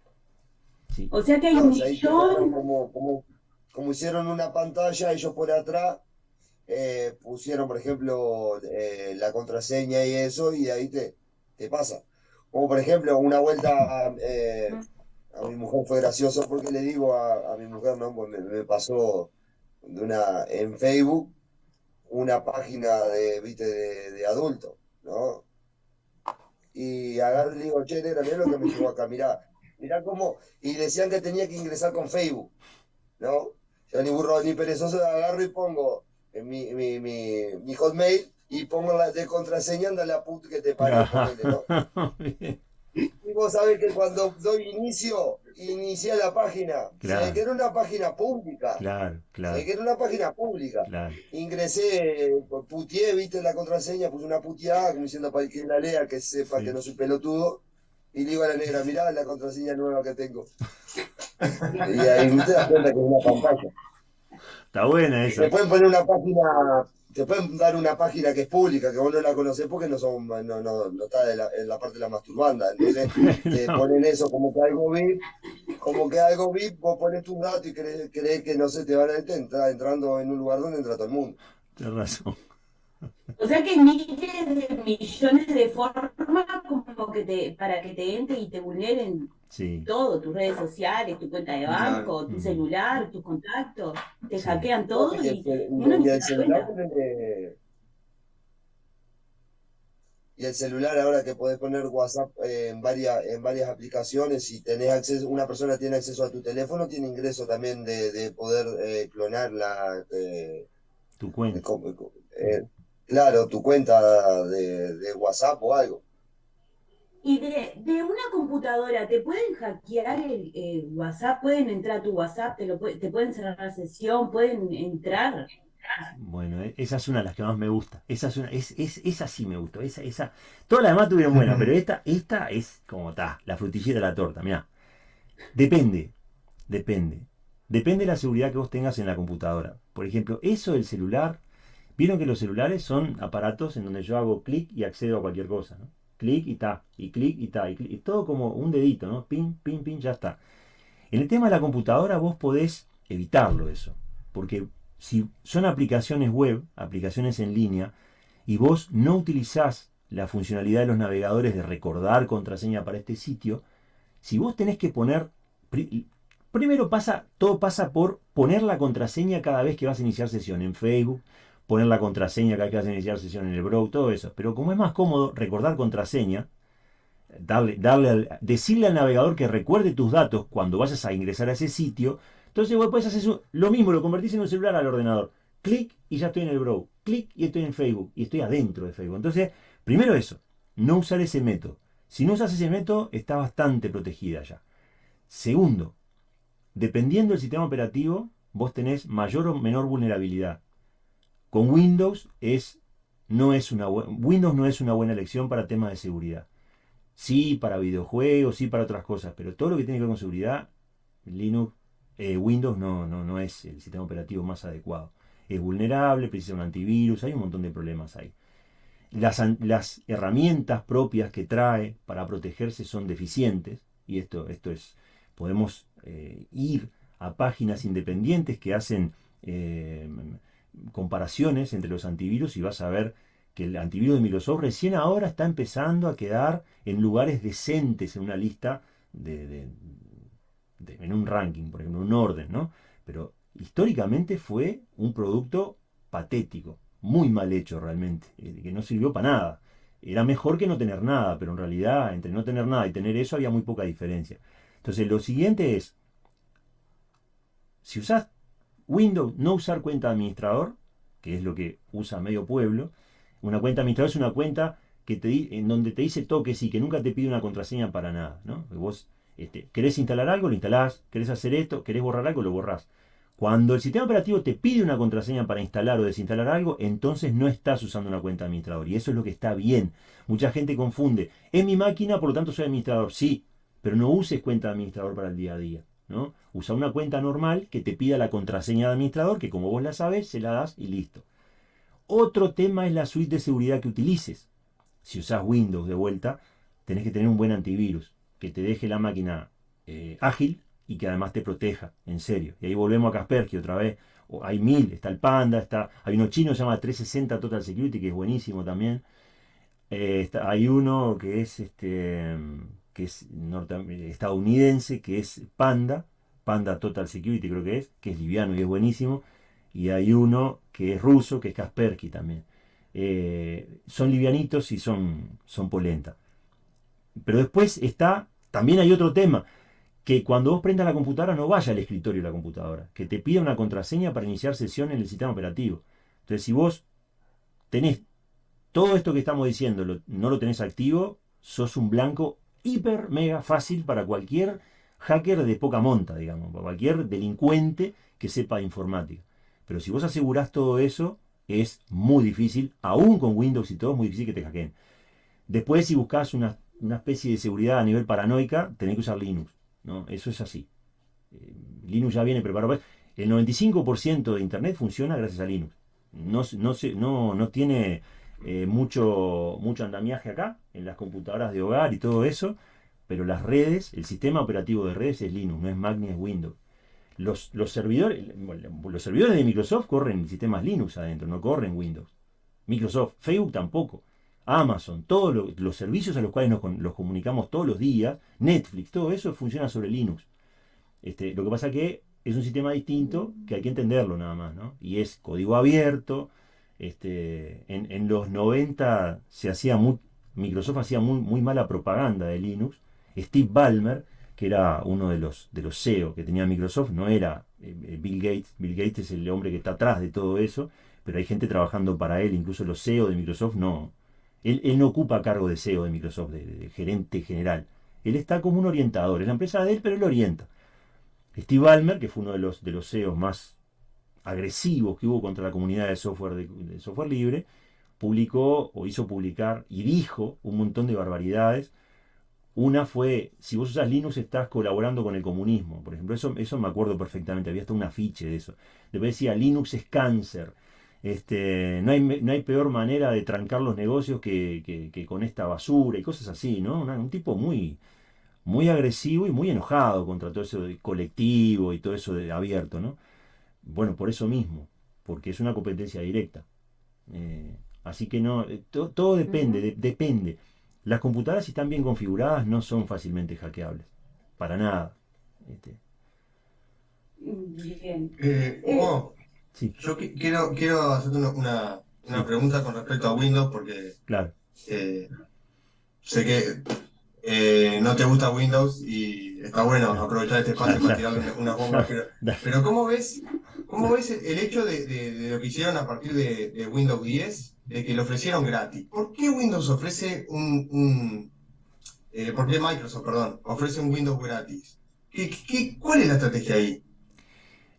C: o sea que hay un millón.
D: Como, hicieron una pantalla, ellos por atrás eh, pusieron, por ejemplo, eh, la contraseña y eso, y ahí te, te pasa. Como por ejemplo, una vuelta eh, a mi mujer fue gracioso porque le digo a, mi mujer, no, pues me, pasó de una en Facebook una página de, ¿viste? de, de adultos, ¿no? Y agarro y le digo, che, negra, mira lo que me llegó acá, mirá, Mirá cómo. Y decían que tenía que ingresar con Facebook. ¿No? Yo ni burro ni perezoso agarro y pongo en mi, mi, mi, mi hotmail y pongo la de contraseña, anda la puta que te parió. ¿no? y vos sabés que cuando doy inicio, inicia la página. Claro. Se que era una página pública.
B: Claro, claro.
D: Se que era una página pública.
B: Claro.
D: Ingresé, putié, viste la contraseña, puse una puteada, diciendo para que la lea, que sepa que no soy pelotudo. Y le digo a la negra, mirá la contraseña nueva que tengo. y ahí te das cuenta que es una pantalla.
B: Está buena esa.
D: Te pueden poner una página, te pueden dar una página que es pública, que vos no la conocés porque no son, no, no, no está en la parte de la masturbanda. Entonces te ponen eso como que algo VIP, como que algo VIP, vos pones tus datos y crees, crees que no se te van a entrar entrando en un lugar donde entra todo el mundo.
B: Tienes razón.
C: O sea que miles de millones de formas como que te, para que te entren y te vulneren todo, tus redes sociales, tu cuenta de banco, tu celular, tus contactos, te hackean todo y, el celular
D: y el celular ahora que podés poner WhatsApp en varias en varias aplicaciones si tenés acceso una persona tiene acceso a tu teléfono tiene ingreso también de, poder eh, clonar la eh,
B: tu cuenta.
D: eh, Claro, tu cuenta de, WhatsApp o algo.
C: Y de, una computadora, ¿te pueden hackear el, WhatsApp? ¿Pueden entrar a tu WhatsApp? ¿Te, lo, te pueden cerrar la sesión? ¿Pueden entrar?
B: Bueno, e, esa es una de las que más me gusta. Esa es una, es, es, esa sí me gustó. Esa, esa, todas las demás tuvieron buenas, pero esta, esta es como está, la frutillita de la torta. Mira, depende, depende. Depende de la seguridad que vos tengas en la computadora. Por ejemplo, eso del celular Vieron que los celulares son aparatos en donde yo hago clic y accedo a cualquier cosa, ¿no? clic y ta, y clic y ta, y, y todo como un dedito, ¿no? Pin, pin, pin, ya está. En el tema de la computadora vos podés evitarlo eso, porque si son aplicaciones web, aplicaciones en línea, y vos no utilizás la funcionalidad de los navegadores de recordar contraseña para este sitio, si vos tenés que poner, primero pasa, todo pasa por poner la contraseña cada vez que vas a iniciar sesión en Facebook, poner la contraseña cada vez que vas a iniciar sesión en el browser, todo eso. Pero como es más cómodo recordar contraseña, darle, darle decirle al navegador que recuerde tus datos cuando vayas a ingresar a ese sitio, entonces vos puedes hacer lo mismo, lo convertís en un celular al ordenador. Clic y ya estoy en el browser. Clic y estoy en Facebook. Y estoy adentro de Facebook. Entonces, primero eso, no usar ese método. Si no usas ese método, está bastante protegida ya. Segundo, dependiendo del sistema operativo, vos tenés mayor o menor vulnerabilidad. Con Windows es, no es una Windows no es una buena elección para temas de seguridad. Sí, para videojuegos, sí, para otras cosas, pero todo lo que tiene que ver con seguridad, Linux, eh, Windows no, no, no es el sistema operativo más adecuado. Es vulnerable, precisa un antivirus, hay un montón de problemas ahí. Las, herramientas propias que trae para protegerse son deficientes, y esto, esto es, podemos eh, ir a páginas independientes que hacen eh, comparaciones entre los antivirus y vas a ver que el antivirus de Microsoft recién ahora está empezando a quedar en lugares decentes en una lista de, en un ranking, por ejemplo, un orden, ¿no? Pero históricamente fue un producto patético muy mal hecho realmente, eh, que no sirvió para nada. Era mejor que no tener nada, pero en realidad entre no tener nada y tener eso había muy poca diferencia. Entonces lo siguiente es, si usas Windows, no usar cuenta de administrador, que es lo que usa medio pueblo. Una cuenta administrador es una cuenta que te, en donde te dice toques y que nunca te pide una contraseña para nada. ¿no? Vos este, querés instalar algo, lo instalás, querés hacer esto, querés borrar algo, lo borrás. Cuando el sistema operativo te pide una contraseña para instalar o desinstalar algo, entonces no estás usando una cuenta administrador. Y eso es lo que está bien. Mucha gente confunde. Es mi máquina, por lo tanto soy administrador. Sí, pero no uses cuenta de administrador para el día a día. Usa una cuenta normal que te pida la contraseña de administrador, que como vos la sabes, se la das y listo. Otro tema es la suite de seguridad que utilices. Si usas Windows de vuelta, tenés que tener un buen antivirus, que te deje la máquina eh, ágil, y que además te proteja, en serio. Y ahí volvemos a Kaspersky otra vez. hay mil, está el Panda, está, hay uno chino que se llama 360 Total Security, que es buenísimo también. Eh, hay uno que es este que es estadounidense, que es Panda, Panda Total Security creo que es, que es liviano y es buenísimo. Y hay uno que es ruso, que es Kaspersky también. Eh, son livianitos y son, son polenta. Pero después está, también hay otro tema que cuando vos prendas la computadora no vaya al escritorio de la computadora, que te pida una contraseña para iniciar sesión en el sistema operativo. Entonces, si vos tenés todo esto que estamos diciendo, no lo tenés activo, sos un blanco hiper mega fácil para cualquier hacker de poca monta, digamos, para cualquier delincuente que sepa informática. Pero si vos asegurás todo eso, es muy difícil, aún con Windows y todo, es muy difícil que te hackeen. Después, si buscas una, una especie de seguridad a nivel paranoica, tenés que usar Linux. ¿no? Eso es así. Eh, Linux ya viene preparado. El 95% de Internet funciona gracias a Linux. No, no, no, no tiene eh, mucho, mucho andamiaje acá, en las computadoras de hogar y todo eso, pero las redes, el sistema operativo de redes es Linux, no es Mac ni es Windows. Los, los, servidores, los servidores de Microsoft corren sistemas Linux adentro, no corren Windows. Microsoft, Facebook tampoco. Amazon, todos los servicios a los cuales nos los comunicamos todos los días, Netflix, todo eso funciona sobre Linux. Este, lo que pasa que es un sistema distinto que hay que entenderlo nada más. Y es código abierto. Este, en, los 90 se hacía Microsoft hacía muy, muy mala propaganda de Linux. Steve Ballmer, que era uno de los, de los CEO que tenía Microsoft, no era eh, eh, Bill Gates. Bill Gates es el hombre que está atrás de todo eso, pero hay gente trabajando para él, incluso los CEO de Microsoft no, él, no ocupa cargo de CEO de Microsoft, de, gerente general. Él está como un orientador. Es la empresa de él, pero él orienta. Steve Ballmer, que fue uno de los, de los CEOs más agresivos que hubo contra la comunidad de software, de, software libre, publicó o hizo publicar y dijo un montón de barbaridades. Una fue, si vos usas Linux estás colaborando con el comunismo. Por ejemplo, eso, eso me acuerdo perfectamente, había hasta un afiche de eso. Después decía, Linux es cáncer. Este, no, hay, no hay peor manera de trancar los negocios que, con esta basura y cosas así, ¿no? un tipo muy, muy agresivo y muy enojado contra todo eso de colectivo y todo eso de abierto, ¿no? Bueno, por eso mismo, porque es una competencia directa. Eh, así que no, eh, todo depende, depende. Las computadoras, si están bien configuradas, no son fácilmente hackeables. Para nada. Este.
A: Bien. Eh, Hugo, yo quiero, quiero hacerte una, pregunta con respecto a Windows, porque
B: claro.
A: sé que eh, no te gusta Windows y está bueno aprovechar este espacio para tirarle unas bombas. Pero, ¿cómo ves, cómo ves el hecho de, lo que hicieron a partir de, Windows 10, de que lo ofrecieron gratis? ¿Por qué Windows ofrece un... Eh, ¿Por qué Microsoft, perdón, ofrece un Windows gratis? ¿Qué, cuál es la estrategia ahí?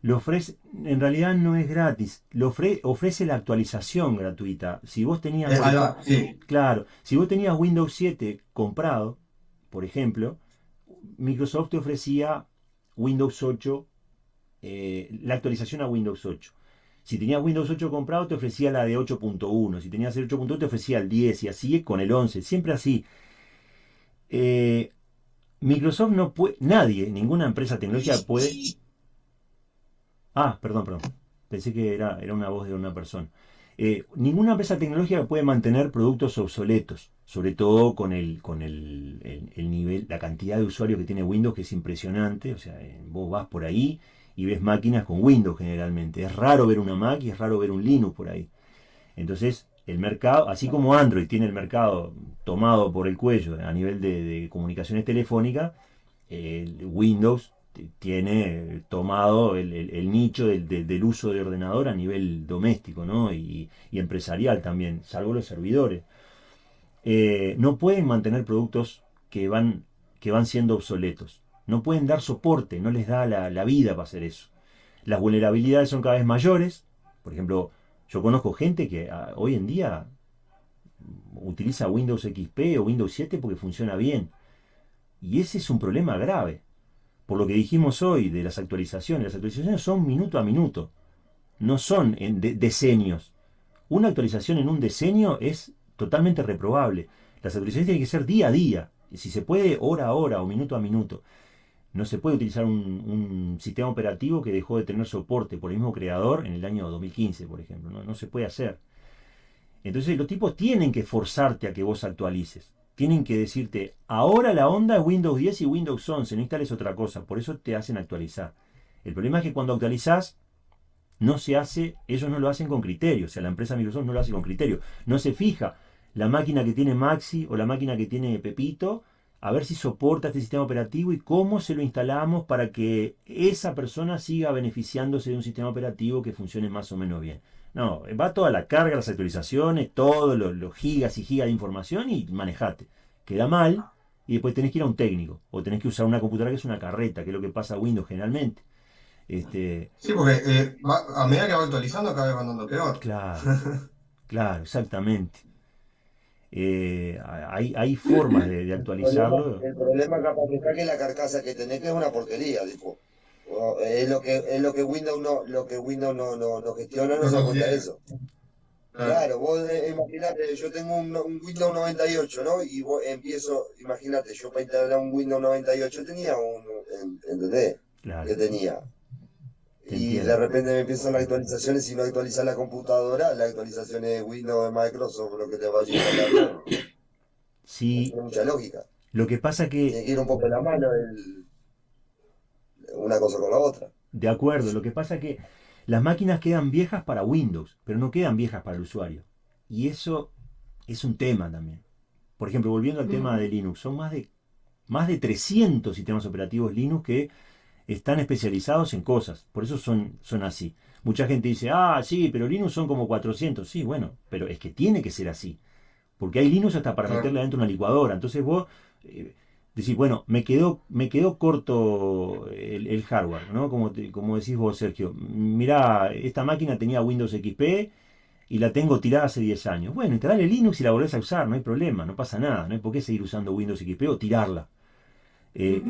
B: Lo ofrece, en realidad no es gratis, lo ofrece la actualización gratuita. Si vos tenías, claro, si vos tenías Windows 7 comprado, por ejemplo, Microsoft te ofrecía Windows 8, eh, la actualización a Windows 8. Si tenías Windows 8 comprado, te ofrecía la de 8.1. Si tenías el 8.1, te ofrecía el 10 y así con el 11. Siempre así. Eh, Microsoft no puede, nadie, ninguna empresa tecnológica puede... Ah, perdón, perdón. Pensé que era, era una voz de una persona. Eh, ninguna empresa tecnológica puede mantener productos obsoletos, sobre todo con el, con el, nivel, la cantidad de usuarios que tiene Windows, que es impresionante. O sea, vos vas por ahí y ves máquinas con Windows generalmente. Es raro ver una Mac y es raro ver un Linux por ahí. Entonces, el mercado, así como Android tiene el mercado tomado por el cuello a nivel de, comunicaciones telefónicas, Windows tiene tomado el, nicho del, uso de ordenador a nivel doméstico ¿no? y, empresarial también, salvo los servidores. Eh, no pueden mantener productos que van, que van siendo obsoletos. No pueden dar soporte, no les da la, vida para hacer eso. Las vulnerabilidades son cada vez mayores. Por ejemplo, yo conozco gente que ah, hoy en día utiliza Windows XP o Windows 7 porque funciona bien. Y ese es un problema grave por lo que dijimos hoy de las actualizaciones, las actualizaciones son minuto a minuto, no son en decenios. Una actualización en un decenio es totalmente reprobable. Las actualizaciones tienen que ser día a día, si se puede hora a hora o minuto a minuto. No se puede utilizar un, sistema operativo que dejó de tener soporte por el mismo creador en el año 2015, por ejemplo. No, no se puede hacer. Entonces los tipos tienen que forzarte a que vos actualices tienen que decirte, ahora la onda es Windows 10 y Windows 11, no instales otra cosa, por eso te hacen actualizar. El problema es que cuando actualizás, no se hace, ellos no lo hacen con criterio, o sea, la empresa Microsoft no lo hace con criterio, no se fija la máquina que tiene Maxi o la máquina que tiene Pepito, a ver si soporta este sistema operativo y cómo se lo instalamos para que esa persona siga beneficiándose de un sistema operativo que funcione más o menos bien. No, va toda la carga, las actualizaciones, todos los, gigas y gigas de información y manejate. Queda mal y después tenés que ir a un técnico o tenés que usar una computadora que es una carreta, que es lo que pasa a Windows generalmente. Este...
A: Sí, porque eh, a medida que va actualizando cada vez va andando peor.
B: Claro, claro, exactamente. Eh, hay, hay formas de, actualizarlo.
D: El problema, capaz es que la carcasa que tenés que es una porquería, dijo es lo que es lo que Windows no lo que Windows no, no, no gestiona no se cuenta eso claro vos eh, imagínate yo tengo un, Windows 98 no y vos empiezo imagínate yo para instalar un Windows 98 tenía un ¿entendés? Claro. que tenía y de repente me empiezan las actualizaciones si no actualizas la computadora las actualizaciones de Windows de Microsoft lo que te va a llegar
B: sí
D: tiene mucha lógica
B: lo que pasa que
D: tiene que ir un poco la mano el una cosa con la otra.
B: De acuerdo, lo que pasa es que las máquinas quedan viejas para Windows, pero no quedan viejas para el usuario. Y eso es un tema también. Por ejemplo, volviendo al tema de Linux, son más de, más de 300 sistemas operativos Linux que están especializados en cosas. Por eso son, son así. Mucha gente dice, ah, sí, pero Linux son como 400. Sí, bueno, pero es que tiene que ser así. Porque hay Linux hasta para meterle dentro una licuadora. Entonces vos, eh, decir, bueno, me quedó, me quedó corto el, hardware, ¿no? Como, como decís vos, Sergio. Mirá, esta máquina tenía Windows XP y la tengo tirada hace 10 años. Bueno, instalale Linux y la volvés a usar, no hay problema, no pasa nada, no hay por qué seguir usando Windows XP o tirarla. Eh,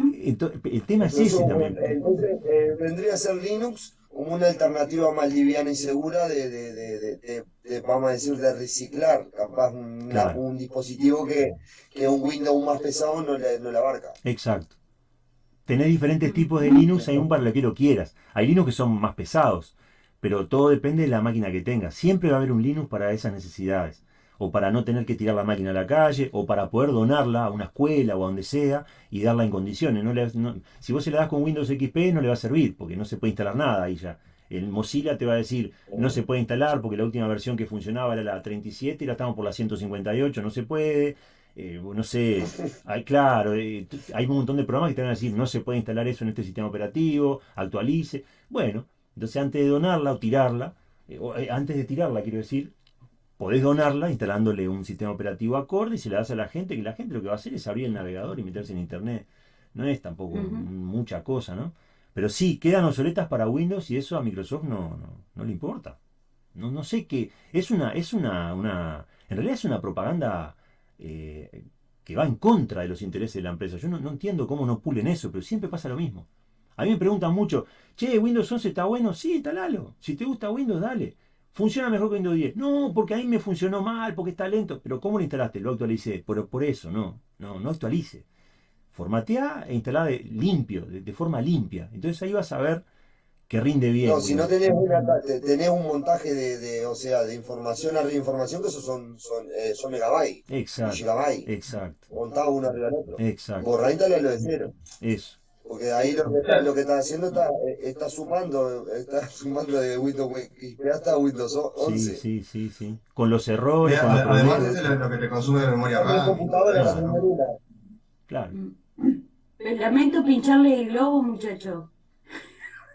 B: el tema es ese también.
D: Entonces, eh, vendría a ser Linux como una alternativa más liviana y segura de, de, de, de vamos a decir, de reciclar, capaz un dispositivo que, que, un Windows más pesado no le, no le abarca.
B: Exacto. Tenés diferentes tipos de Linux, hay un para lo que lo quieras. Hay Linux que son más pesados, pero todo depende de la máquina que tengas. Siempre va a haber un Linux para esas necesidades o para no tener que tirar la máquina a la calle, o para poder donarla a una escuela o a donde sea y darla en condiciones. No si vos se la das con Windows XP no le va a servir, porque no se puede instalar nada ahí ya. El Mozilla te va a decir, no se puede instalar porque la última versión que funcionaba era la 37 y la estamos por la 158, no se puede. Eh, no sé, claro, eh, hay un montón de programas que te van a decir, no se puede instalar eso en este sistema operativo, actualice. Bueno, entonces antes de donarla o tirarla, eh, antes de tirarla quiero decir, podés donarla instalándole un sistema operativo acorde y se la das a la gente, que la gente lo que va a hacer es abrir el navegador y meterse en internet. No es tampoco mucha cosa, ¿no? Pero sí, quedan obsoletas para Windows y eso a Microsoft no, no, le importa. No, no sé qué. Es una, es una, una. En realidad es una propaganda eh, que va en contra de los intereses de la empresa. Yo no, no, entiendo cómo no pulen eso, pero siempre pasa lo mismo. A mí me preguntan mucho, che, Windows 11 está bueno, sí, instalalo. Si te gusta Windows, dale. Funciona mejor que Windows 10. No, porque a mí me funcionó mal, porque está lento. Pero ¿cómo lo instalaste? Lo actualicé. Por, por eso, no. No, no actualice. Formatea e instalá de, limpio, de, forma limpia. Entonces ahí vas a ver que rinde bien.
D: No, si no tenés, tenés un montaje de, o sea, de información a reinformación, que esos son, son, eh, son megabytes.
B: Exacto.
D: Gigabytes.
B: Exacto.
D: Montado uno arriba del otro.
B: Exacto.
D: Borra lo de cero.
B: Eso.
D: Porque ahí lo que, está, lo que está haciendo está, está sumando, está sumando de Windows XP hasta Windows 11.
B: Sí, sí, sí, sí. Con los errores.
A: con además, es lo que te consume de memoria RAM.
D: computadora claro.
B: claro.
C: Lamento pincharle el globo, muchacho.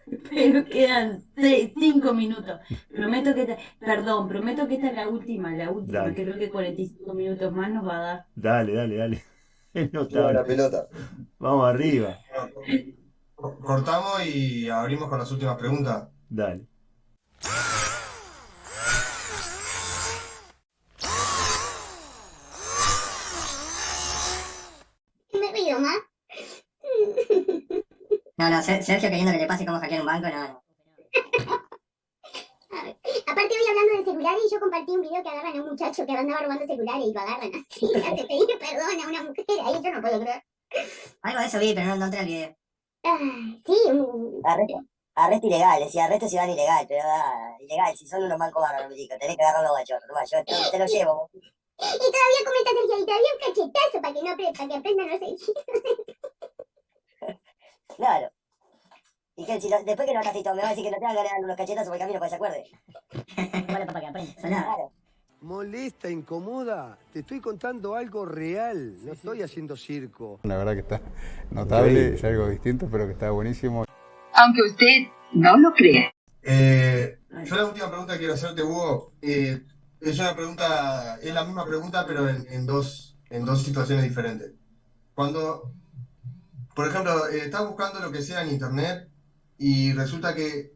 C: Pero quedan seis, cinco minutos. Prometo que esta, perdón, prometo que esta es la última, la última. Creo que 45 minutos más nos va a dar.
B: Dale, dale, dale.
D: La pelota.
B: Vamos arriba.
A: Cortamos y abrimos con las últimas preguntas.
B: Dale.
H: Me río más.
F: No, no, Sergio queriendo que le pase como hackear un banco, no, no.
H: Aparte hoy hablando de celulares, yo compartí un video que agarran a un muchacho que andaba robando celulares y lo agarran así, hace pedir perdón a una mujer, ahí yo no puedo creer.
F: Algo de eso vi, pero no encontré el video.
H: Ah, sí, un...
F: Arresto, arresto ilegal, decía arresto si van ilegal, pero ah, ilegal, si son unos mancos bárbaros, chicos, tenés que agarrarlo guachorro, nomás, yo te, te, lo llevo.
H: Y todavía comenta Sergio, y todavía un cachetazo para que no para que aprendan a no seguir.
F: claro. Y que si después que lo todo, me va a decir que no te van a ganar unos cachetazos por el camino para que se acuerde.
G: Vale, para que aprenda.
F: Claro.
L: Molesta, incomoda. Te estoy contando algo real. No estoy haciendo circo.
M: La verdad que está notable, es algo distinto, pero que está buenísimo.
N: Aunque usted no lo crea.
A: Eh, yo la última pregunta que quiero hacerte, Hugo, eh, es una pregunta, es la misma pregunta, pero en, dos, en dos situaciones diferentes. Cuando, por ejemplo, eh, estás buscando lo que sea en internet y resulta que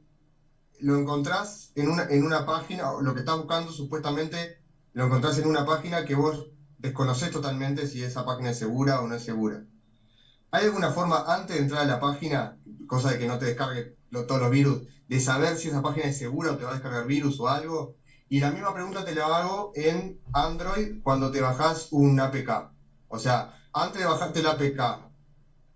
A: lo encontrás en una, en una página, lo que estás buscando supuestamente lo encontrás en una página que vos desconoces totalmente si esa página es segura o no es segura. ¿Hay alguna forma antes de entrar a la página, cosa de que no te descargue todos los virus, de saber si esa página es segura o te va a descargar virus o algo? Y la misma pregunta te la hago en Android cuando te bajas un APK. O sea, antes de bajarte el APK,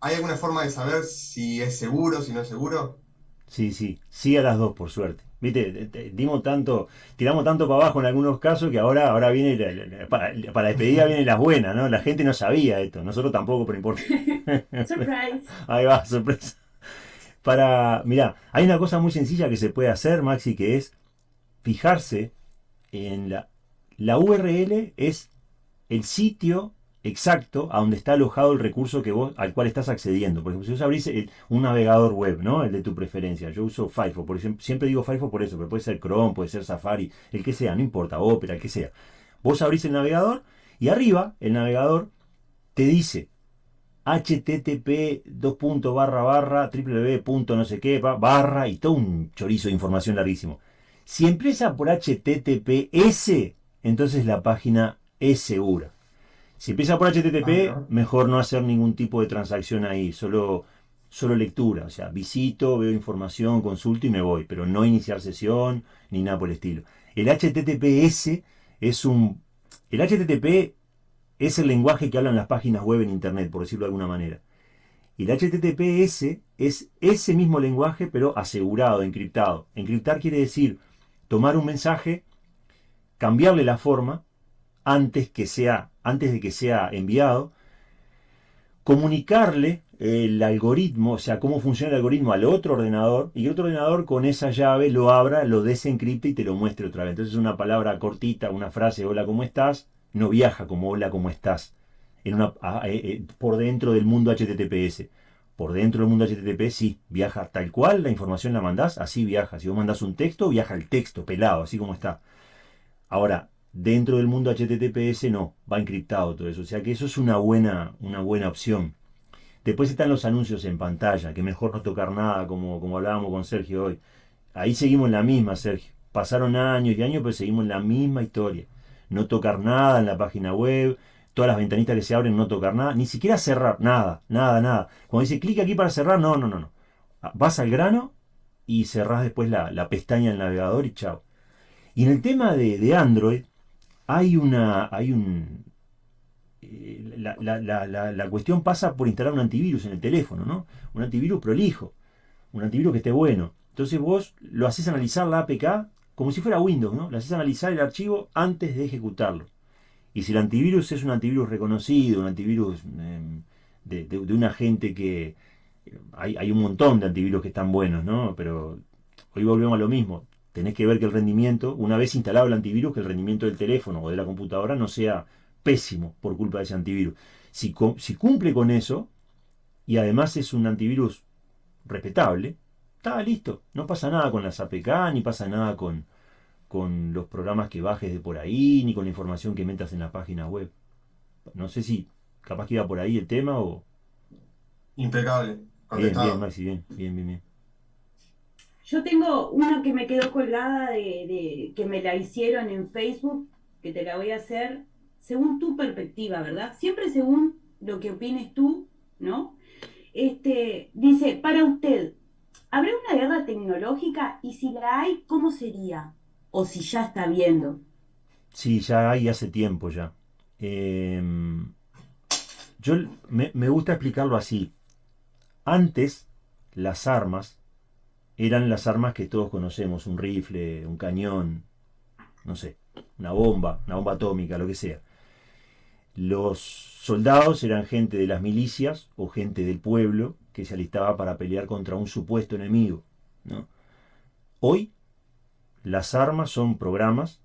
A: ¿Hay alguna forma de saber si es seguro, si no es seguro?
B: Sí, sí, sí a las dos, por suerte. Viste, dimos tanto, tiramos tanto para abajo en algunos casos que ahora, ahora viene, para, la despedida vienen las buenas, ¿no? La gente no sabía esto, nosotros tampoco, pero importa.
C: Surprise.
B: Ahí va, sorpresa. Para, mira, hay una cosa muy sencilla que se puede hacer, Maxi, que es fijarse en la, la URL es el sitio exacto a donde está alojado el recurso que vos, al cual estás accediendo. Por ejemplo, si vos abrís un navegador web, ¿no? El de tu preferencia. Yo uso Firefox, por ejemplo, siempre digo Firefox por eso, pero puede ser Chrome, puede ser Safari, el que sea, no importa, Opera, el que sea. Vos abrís el navegador y arriba el navegador te dice http dos barra barra www. no sé qué barra y todo un chorizo de información larguísimo. Si empieza por https, entonces la página es segura. Si empieza por HTTP, mejor no hacer ningún tipo de transacción ahí, solo, solo lectura, o sea, visito, veo información, consulto y me voy, pero no iniciar sesión ni nada por el estilo. El HTTPS es un... El HTTP es el lenguaje que hablan las páginas web en Internet, por decirlo de alguna manera. Y el HTTPS es ese mismo lenguaje, pero asegurado, encriptado. Encriptar quiere decir tomar un mensaje, cambiarle la forma antes, que sea, antes de que sea enviado, comunicarle el algoritmo, o sea, cómo funciona el algoritmo al otro ordenador, y el otro ordenador con esa llave lo abra, lo desencripte y te lo muestre otra vez. Entonces una palabra cortita, una frase, hola, ¿cómo estás? No viaja como hola, ¿cómo estás? Una, eh, eh, por dentro del mundo HTTPS. Por dentro del mundo HTTP sí, viaja tal cual, la información la mandás, así viaja. Si vos mandás un texto, viaja el texto, pelado, así como está. Ahora, dentro del mundo HTTPS no, va encriptado todo eso. O sea que eso es una buena, una buena opción. Después están los anuncios en pantalla, que mejor no tocar nada, como, como hablábamos con Sergio hoy. Ahí seguimos la misma, Sergio. Pasaron años y años, pero seguimos en la misma historia. No tocar nada en la página web, todas las ventanitas que se abren, no tocar nada, ni siquiera cerrar, nada, nada, nada. Cuando dice clic aquí para cerrar, no, no, no, no. Vas al grano y cerrás después la, pestaña del navegador y chao. Y en el tema de, de Android, hay una, hay un, eh, la, cuestión pasa por instalar un antivirus en el teléfono, ¿no? Un antivirus prolijo, un antivirus que esté bueno. Entonces vos lo haces analizar la APK como si fuera Windows, ¿no? Lo haces analizar el archivo antes de ejecutarlo. Y si el antivirus es un antivirus reconocido, un antivirus em, de, de, una gente que... Hay, hay un montón de antivirus que están buenos, ¿no? Pero hoy volvemos a lo mismo. Tenés que ver que el rendimiento, una vez instalado el antivirus, que el rendimiento del teléfono o de la computadora no sea pésimo por culpa de ese antivirus. Si, si cumple con eso, y además es un antivirus respetable, está listo. No pasa nada con las APK, ni pasa nada con, con los programas que bajes de por ahí, ni con la información que metas en la página web. No sé si capaz que iba por ahí el tema o...
A: Impecable.
B: Bien, bien, Maxi, bien, bien, bien,
C: Yo tengo una que me quedó colgada de, que me la hicieron en Facebook, que te la voy a hacer según tu perspectiva, ¿verdad? Siempre según lo que opines tú, ¿no? Este, dice, para usted, ¿habrá una guerra tecnológica? Y si la hay, ¿cómo sería? O si ya está viendo.
B: Sí, ya hay hace tiempo ya. Em, yo me, me gusta explicarlo así. Antes, las armas eran las armas que todos conocemos, un rifle, un cañón, no sé, una bomba, una bomba atómica, lo que sea. Los soldados eran gente de las milicias o gente del pueblo que se alistaba para pelear contra un supuesto enemigo. Hoy las armas son programas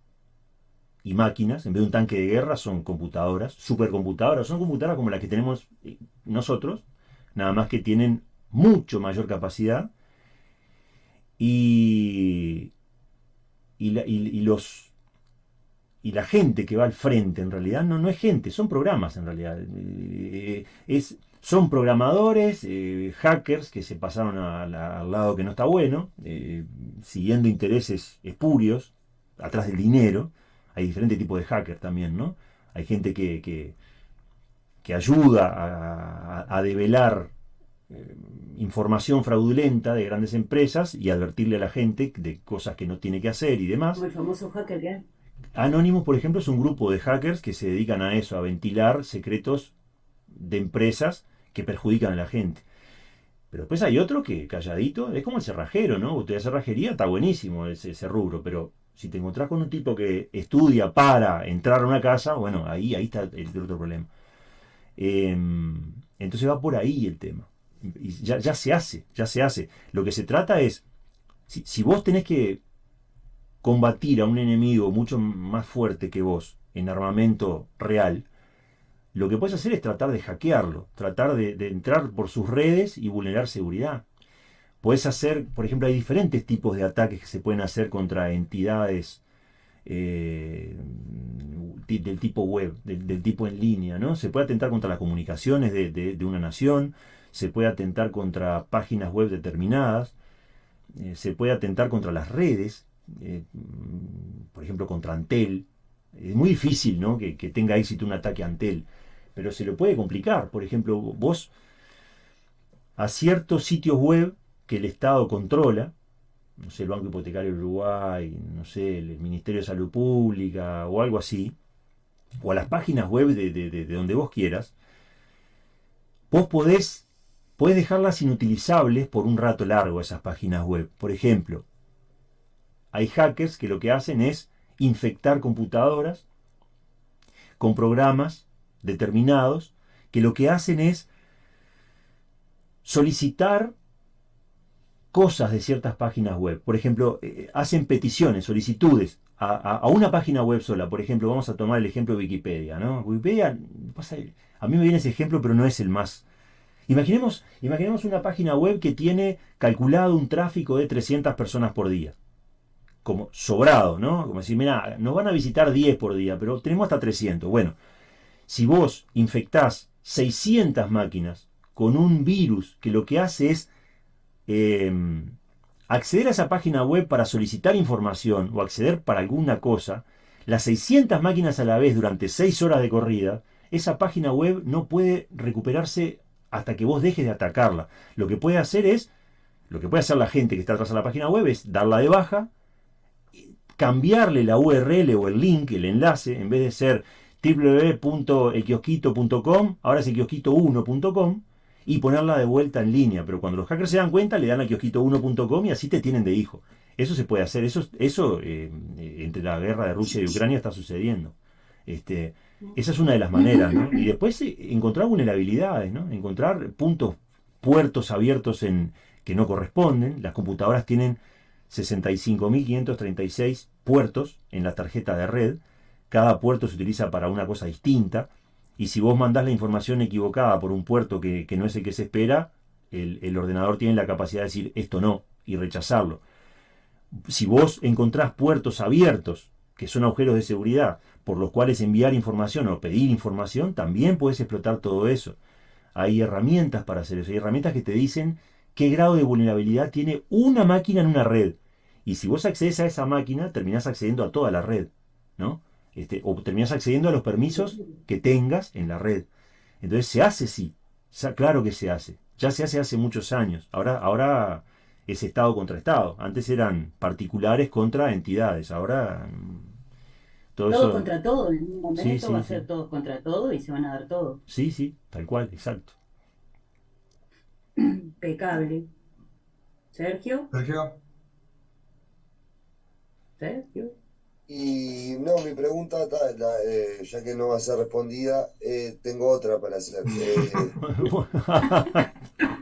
B: y máquinas, en vez de un tanque de guerra son computadoras, supercomputadoras, son computadoras como las que tenemos eh, nosotros, nada más que tienen mucho mayor capacidad y, y los y la gente que va al frente en realidad no, no es gente, son programas en realidad. Eh, es, son programadores, eh, hackers que se pasaron al lado que no está bueno, eh, siguiendo intereses espurios, atrás del dinero. Hay diferentes tipos de hackers también, ¿no? Hay gente que, que, ayuda a, a, develar información fraudulenta de grandes empresas y advertirle a la gente de cosas que no tiene que hacer y demás.
C: Como el famoso hacker que
B: Anonymous, por ejemplo, es un grupo de hackers que se dedican a eso, a ventilar secretos de empresas que perjudican a la gente. Pero después hay otro que, calladito, es como el cerrajero, ¿no? Usted hace cerrajería, está buenísimo ese, rubro, pero si te encontrás con un tipo que estudia para entrar a una casa, bueno, ahí, ahí está el, otro problema. Em, entonces va por ahí el tema. Y ya, ya, se hace, ya se hace. Lo que se trata es, si, si vos tenés que combatir a un enemigo mucho más fuerte que vos en armamento real, lo que puedes hacer es tratar de hackearlo, tratar de, entrar por sus redes y vulnerar seguridad. Puedes hacer, por ejemplo, hay diferentes tipos de ataques que se pueden hacer contra entidades eh, del tipo web, del, tipo en línea, ¿no? Se puede atentar contra las comunicaciones de, una nación, se puede atentar contra páginas web determinadas, eh, se puede atentar contra las redes, eh, por ejemplo, contra Antel. Es muy difícil ¿no? que, tenga éxito un ataque a Antel, pero se lo puede complicar. Por ejemplo, vos a ciertos sitios web que el Estado controla, no sé, el Banco Hipotecario Uruguay, no sé, el Ministerio de Salud Pública o algo así, o a las páginas web de, de donde vos quieras, vos podés, podés dejarlas inutilizables por un rato largo esas páginas web. Por ejemplo, hay hackers que lo que hacen es infectar computadoras con programas determinados que lo que hacen es solicitar cosas de ciertas páginas web. Por ejemplo, eh, hacen peticiones, solicitudes a, una página web sola. Por ejemplo, vamos a tomar el ejemplo de Wikipedia. ¿no? Wikipedia, a mí me viene ese ejemplo, pero no es el más... Imaginemos, imaginemos una página web que tiene calculado un tráfico de 300 personas por día. Como sobrado, ¿no? Como decir, mira, nos van a visitar 10 por día, pero tenemos hasta 300. Bueno, si vos infectás 600 máquinas con un virus que lo que hace es em, acceder a esa página web para solicitar información o acceder para alguna cosa, las 600 máquinas a la vez durante 6 horas de corrida, esa página web no puede recuperarse hasta que vos dejes de atacarla. Lo que puede hacer es, lo que puede hacer la gente que está atrás de la página web es darla de baja, cambiarle la URL o el link, el enlace, en vez de ser www.equiosquito.com, ahora es equiosquito1.com, y ponerla de vuelta en línea. Pero cuando los hackers se dan cuenta, le dan a kiosquito1.com y así te tienen de hijo. Eso se puede hacer. Eso, eso eh, entre la guerra de Rusia y Ucrania está sucediendo. Este, esa es una de las maneras. Y después eh, encontrar vulnerabilidades, ¿no? encontrar puntos, puertos abiertos en, que no corresponden. Las computadoras tienen 65.536 puertos en la tarjeta de red cada puerto se utiliza para una cosa distinta, y si vos mandás la información equivocada por un puerto que, no es el que se espera, el, ordenador tiene la capacidad de decir esto no y rechazarlo. Si vos encontrás puertos abiertos, que son agujeros de seguridad, por los cuales enviar información o pedir información, también puedes explotar todo eso. Hay herramientas para hacer eso, hay herramientas que te dicen qué grado de vulnerabilidad tiene una máquina en una red. Y si vos accedes a esa máquina, terminás accediendo a toda la red, ¿no? Este, o terminas accediendo a los permisos que tengas en la red. Entonces se hace, sí, claro que se hace. Ya se hace hace muchos años. Ahora, ahora es Estado contra Estado. Antes eran particulares contra entidades. Ahora
C: mm, todo, contra todo. En un momento va a ser todos contra todo y se van a dar todo.
B: Sí, sí, tal cual, exacto.
C: Impecable. Sergio.
A: Sergio.
C: Sergio.
D: Y no, mi pregunta, eh, ya que no va a ser respondida, eh, tengo otra para hacer. Eh,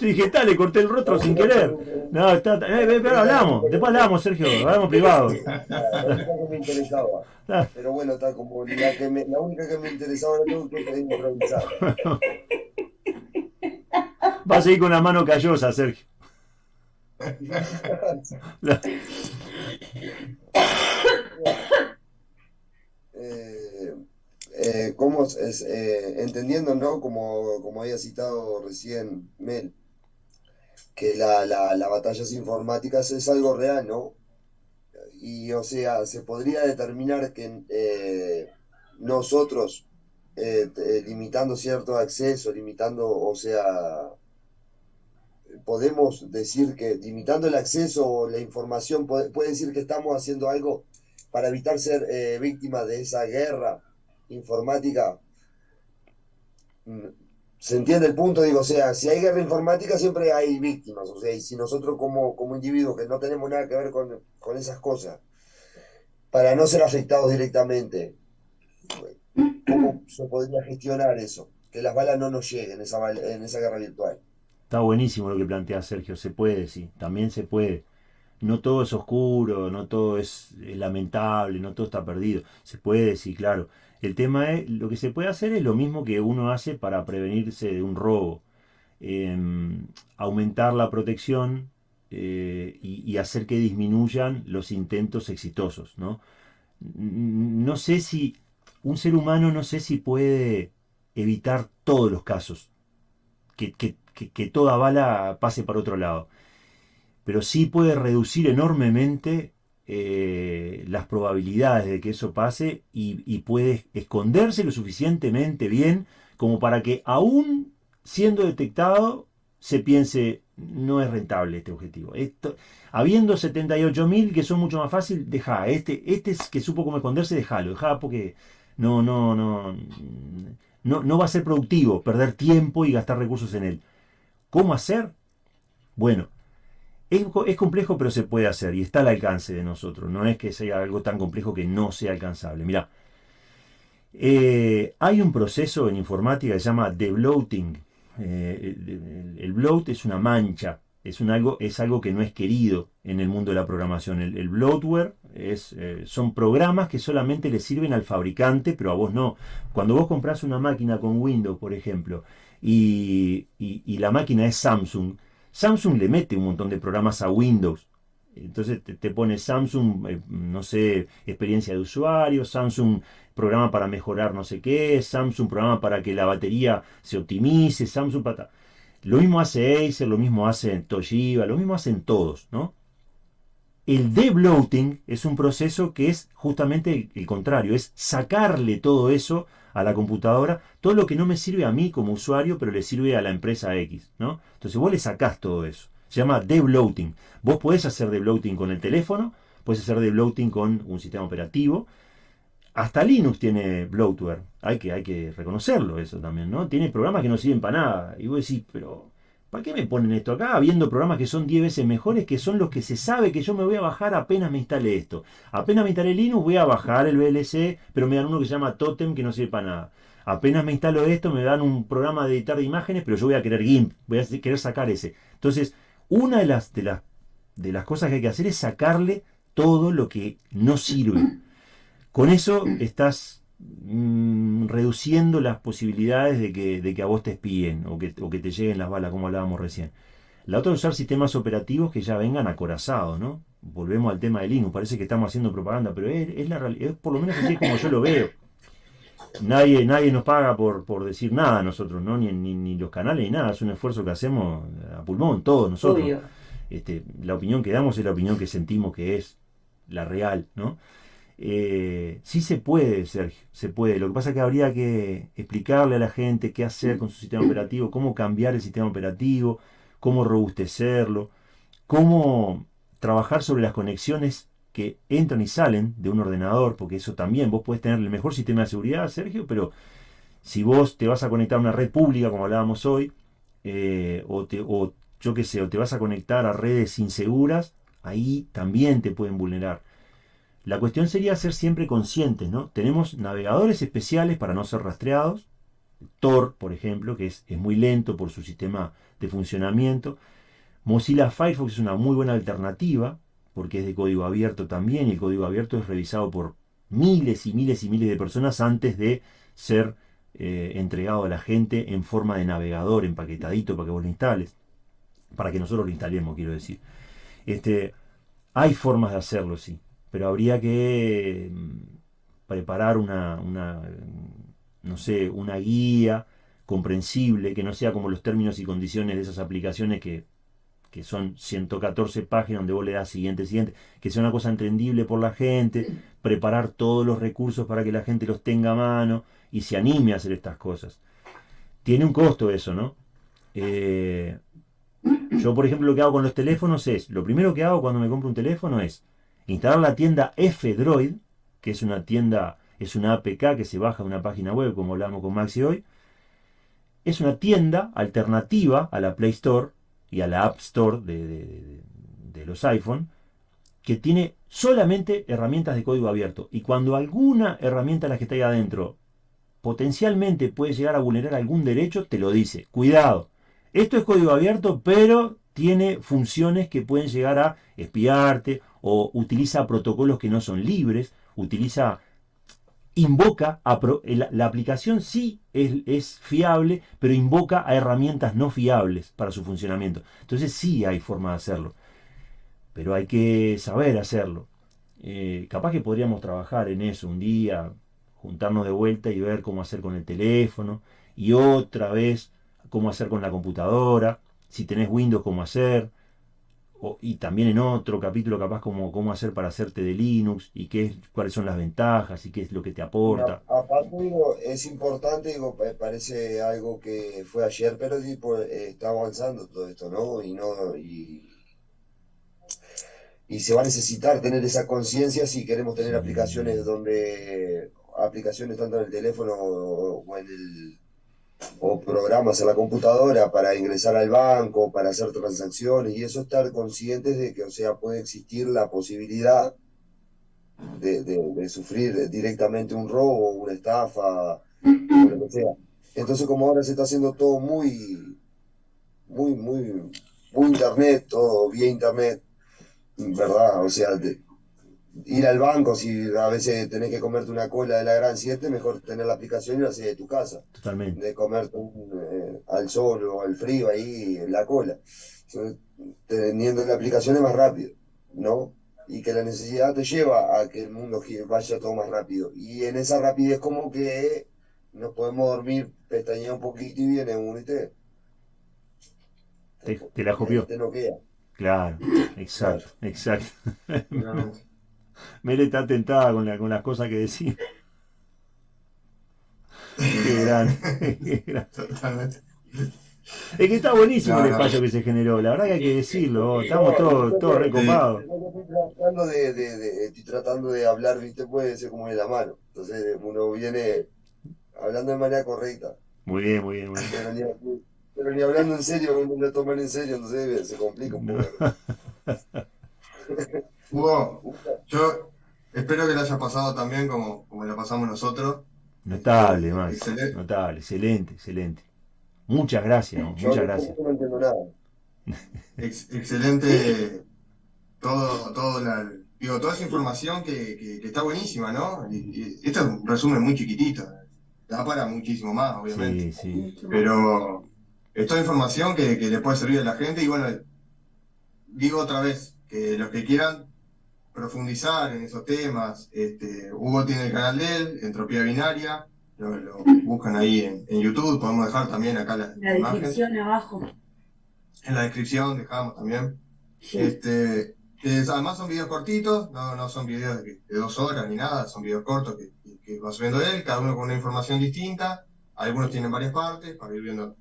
B: Yo dije, está, le corté el rostro sin querer. No, está, eh, pero hablamos, después hablamos, Sergio, hablamos privado.
D: me interesaba. Pero bueno, está como la, que me, la única que me interesaba la tengo que improvisar.
B: Va a seguir con la mano callosa, Sergio.
D: Eh, eh, como es, eh, entendiendo, ¿no? Como, como había citado recién Mel, que la, la, las batallas informáticas es algo real, ¿no? Y o sea, se podría determinar que nosotros, limitando cierto acceso, limitando, o sea, podemos decir que limitando el acceso o la información, puede, decir que estamos haciendo algo para evitar ser eh, víctimas de esa guerra informática. ¿Se entiende el punto? Digo, o sea, si hay guerra informática siempre hay víctimas, o sea, y si nosotros como, como individuos que no tenemos nada que ver con, esas cosas, para no ser afectados directamente, ¿cómo se podría gestionar eso? Que las balas no nos lleguen esa, en esa guerra virtual.
B: Está buenísimo lo que plantea Sergio, se puede, sí, también se puede. No todo es oscuro, no todo es, lamentable, no todo está perdido. Se puede, sí, claro. El tema es, lo que se puede hacer es lo mismo que uno hace para prevenirse de un robo. Em, aumentar la protección eh, y, hacer que disminuyan los intentos exitosos, ¿no? Sé si, un ser humano no sé si puede evitar todos los casos que, que, toda bala pase para otro lado. Pero sí puede reducir enormemente eh, las probabilidades de que eso pase y, puede esconderse lo suficientemente bien como para que aún siendo detectado, se piense, no es rentable este objetivo. Esto, habiendo 78.000 que son mucho más fácil, deja. Este, este es que supo cómo esconderse, déjalo. Deja porque no, no, no, no, no va a ser productivo perder tiempo y gastar recursos en él. ¿Cómo hacer? Bueno, es, es, complejo, pero se puede hacer y está al alcance de nosotros. No es que sea algo tan complejo que no sea alcanzable. Mira, eh, hay un proceso en informática que se llama debloating. Eh, el, el, bloat es una mancha, es, un algo, es algo que no es querido en el mundo de la programación. El, el bloatware es, eh, son programas que solamente le sirven al fabricante, pero a vos no. Cuando vos compras una máquina con Windows, por ejemplo, y, y la máquina es Samsung, Samsung le mete un montón de programas a Windows entonces te, pone Samsung, eh, no sé, experiencia de usuario, Samsung programa para mejorar no sé qué, Samsung programa para que la batería se optimice, Samsung para... Lo mismo hace Acer, lo mismo hace Toshiba, lo mismo hacen todos, ¿no? El debloating es un proceso que es justamente el, el, contrario, es sacarle todo eso a la computadora, todo lo que no me sirve a mí como usuario, pero le sirve a la empresa X, ¿no? Entonces vos le sacás todo eso. Se llama debloating. Vos podés hacer debloating con el teléfono, puedes hacer debloating con un sistema operativo. Hasta Linux tiene bloatware. Hay que, hay que reconocerlo eso también, ¿no? Tiene programas que no sirven para nada. Y vos decís, pero ¿para qué me ponen esto acá? Habiendo programas que son 10 veces mejores, que son los que se sabe que yo me voy a bajar apenas me instale esto. Apenas me instale Linux, voy a bajar el VLC, pero me dan uno que se llama Totem que no sirve para nada. Apenas me instalo esto, me dan un programa de editar de imágenes, pero yo voy a querer GIMP, voy a querer sacar ese. Entonces, una de las, de, las, de las cosas que hay que hacer es sacarle todo lo que no sirve. Con eso estás mmm, reduciendo las posibilidades de que, de que, a vos te espíen o que, o que, te lleguen las balas, como hablábamos recién. La otra es usar sistemas operativos que ya vengan acorazados, ¿no? Volvemos al tema de Linux, parece que estamos haciendo propaganda, pero es, es la realidad, es por lo menos así como yo lo veo. Nadie, nadie nos paga por, por decir nada a nosotros, ¿no? Ni, ni, ni, los canales ni nada. Es un esfuerzo que hacemos a pulmón, todos nosotros. Este, la opinión que damos es la opinión que sentimos que es la real, ¿no? Eh, sí se puede, Sergio, se puede. Lo que pasa es que habría que explicarle a la gente qué hacer con su sistema operativo, cómo cambiar el sistema operativo, cómo robustecerlo, cómo trabajar sobre las conexiones que entran y salen de un ordenador, porque eso también, vos puedes tener el mejor sistema de seguridad, Sergio, pero si vos te vas a conectar a una red pública, como hablábamos hoy, eh, o, te, o yo qué sé, o te vas a conectar a redes inseguras, ahí también te pueden vulnerar. La cuestión sería ser siempre conscientes, ¿no? Tenemos navegadores especiales para no ser rastreados, Tor, por ejemplo, que es, es muy lento por su sistema de funcionamiento. Mozilla Firefox es una muy buena alternativa, porque es de código abierto también, y el código abierto es revisado por miles y miles y miles de personas antes de ser eh, entregado a la gente en forma de navegador, empaquetadito, para que vos lo instales, para que nosotros lo instalemos, quiero decir. Este, hay formas de hacerlo, sí, pero habría que mm, preparar una, no sé, una guía comprensible, que no sea como los términos y condiciones de esas aplicaciones que que son 114 páginas donde vos le das siguiente, siguiente, que sea una cosa entendible por la gente, preparar todos los recursos para que la gente los tenga a mano y se anime a hacer estas cosas. Tiene un costo eso, ¿no? Eh, yo, por ejemplo, lo que hago con los teléfonos es, lo primero que hago cuando me compro un teléfono es instalar la tienda F-Droid, que es una tienda, es una APK que se baja de una página web, como hablamos con Maxi hoy. Es una tienda alternativa a la Play Store, y a la App Store de, de, los iPhone, que tiene solamente herramientas de código abierto. Y cuando alguna herramienta de las que está ahí adentro potencialmente puede llegar a vulnerar algún derecho, te lo dice. Cuidado. Esto es código abierto, pero tiene funciones que pueden llegar a espiarte o utiliza protocolos que no son libres, utiliza invoca a la, aplicación sí es, es, fiable, pero invoca a herramientas no fiables para su funcionamiento. Entonces sí hay forma de hacerlo, pero hay que saber hacerlo. Eh, capaz que podríamos trabajar en eso un día, juntarnos de vuelta y ver cómo hacer con el teléfono, y otra vez cómo hacer con la computadora, si tenés Windows, cómo hacer, y también en otro capítulo capaz como cómo hacer para hacerte de Linux y qué es, cuáles son las ventajas y qué es lo que te aporta.
D: aparte es importante, digo, parece algo que fue ayer, pero tipo, está avanzando todo esto, ¿no? Y no, y, se va a necesitar tener esa conciencia si queremos tener aplicaciones donde aplicaciones tanto en el teléfono o en el o programas en la computadora para ingresar al banco, para hacer transacciones y eso estar conscientes de que, o sea, puede existir la posibilidad de, sufrir directamente un robo, una estafa, lo que sea. Entonces, como ahora se está haciendo todo muy, muy, muy, muy internet, todo vía internet, ¿verdad? O sea, ir al banco, si a veces tenés que comerte una cola de la Gran 7, mejor tener la aplicación y la hacer de tu casa.
B: Totalmente.
D: De comerte eh, al sol o al frío ahí en la cola. Teniendo la aplicación es más rápido, ¿no? Y que la necesidad te lleva a que el mundo vaya todo más rápido. Y en esa rapidez como que nos podemos dormir, pestañear un poquito y viene un
B: te, te, la copió.
D: Te queda.
B: Claro, exacto, exacto. Mele está tentada con, la, con las cosas que decía. Qué grande, Es que está buenísimo el espacio que se generó, la verdad que hay que decirlo, estamos todos, todos recopados.
D: Estoy tratando de, hablar, viste, puede ser como de la mano. Entonces uno viene hablando de manera correcta.
B: Muy bien, muy bien, muy
D: bien. Pero ni, hablando en serio, uno lo toman en serio, entonces se complica un poco.
A: Hugo, yo espero que le haya pasado también como, como la pasamos nosotros.
B: Notable, más. Excelente. Notable, excelente, excelente. Muchas gracias, muchas gracias.
D: No entiendo nada.
A: excelente todo, todo la, digo, toda esa información que, que, está buenísima, ¿no? Y, esto es un resumen muy chiquitito. Da para muchísimo más, obviamente.
B: Sí, sí.
A: Pero es toda información que, que le puede servir a la gente y bueno, digo otra vez, que los que quieran profundizar en esos temas. Este, Hugo tiene el canal de él, Entropía Binaria, lo, buscan ahí en, YouTube, podemos dejar también acá la,
C: la descripción abajo.
A: En la descripción dejamos también. Este, además son videos cortitos, no, no son videos de, dos horas ni nada, son videos cortos que, que, va subiendo él, cada uno con una información distinta, algunos tienen varias partes para ir viendo.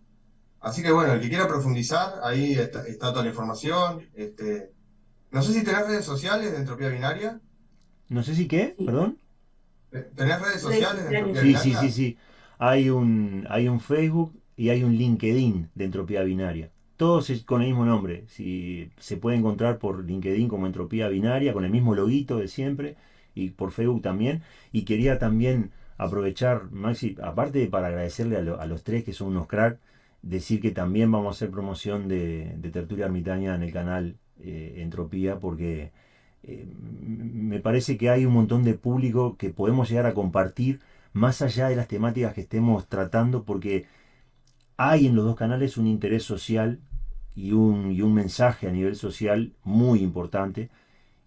A: Así que bueno, el que quiera profundizar, ahí está, está toda la información. Este, no sé si tenés redes sociales de Entropía Binaria.
B: No sé si qué, perdón.
A: Eh, ¿Tenés redes sociales de Entropía
B: sí, Sí, sí, sí. Hay un, hay un Facebook y hay un LinkedIn de Entropía Binaria. Todos con el mismo nombre. Si se puede encontrar por LinkedIn como Entropía Binaria, con el mismo loguito de siempre, y por Facebook también. Y quería también aprovechar, Maxi, aparte para agradecerle a, los tres que son unos cracks, decir que también vamos a hacer promoción de, de Tertulia Ermitaña en el canal eh, entropía porque eh, me parece que hay un montón de público que podemos llegar a compartir más allá de las temáticas que estemos tratando porque hay en los dos canales un interés social y un, un mensaje a nivel social muy importante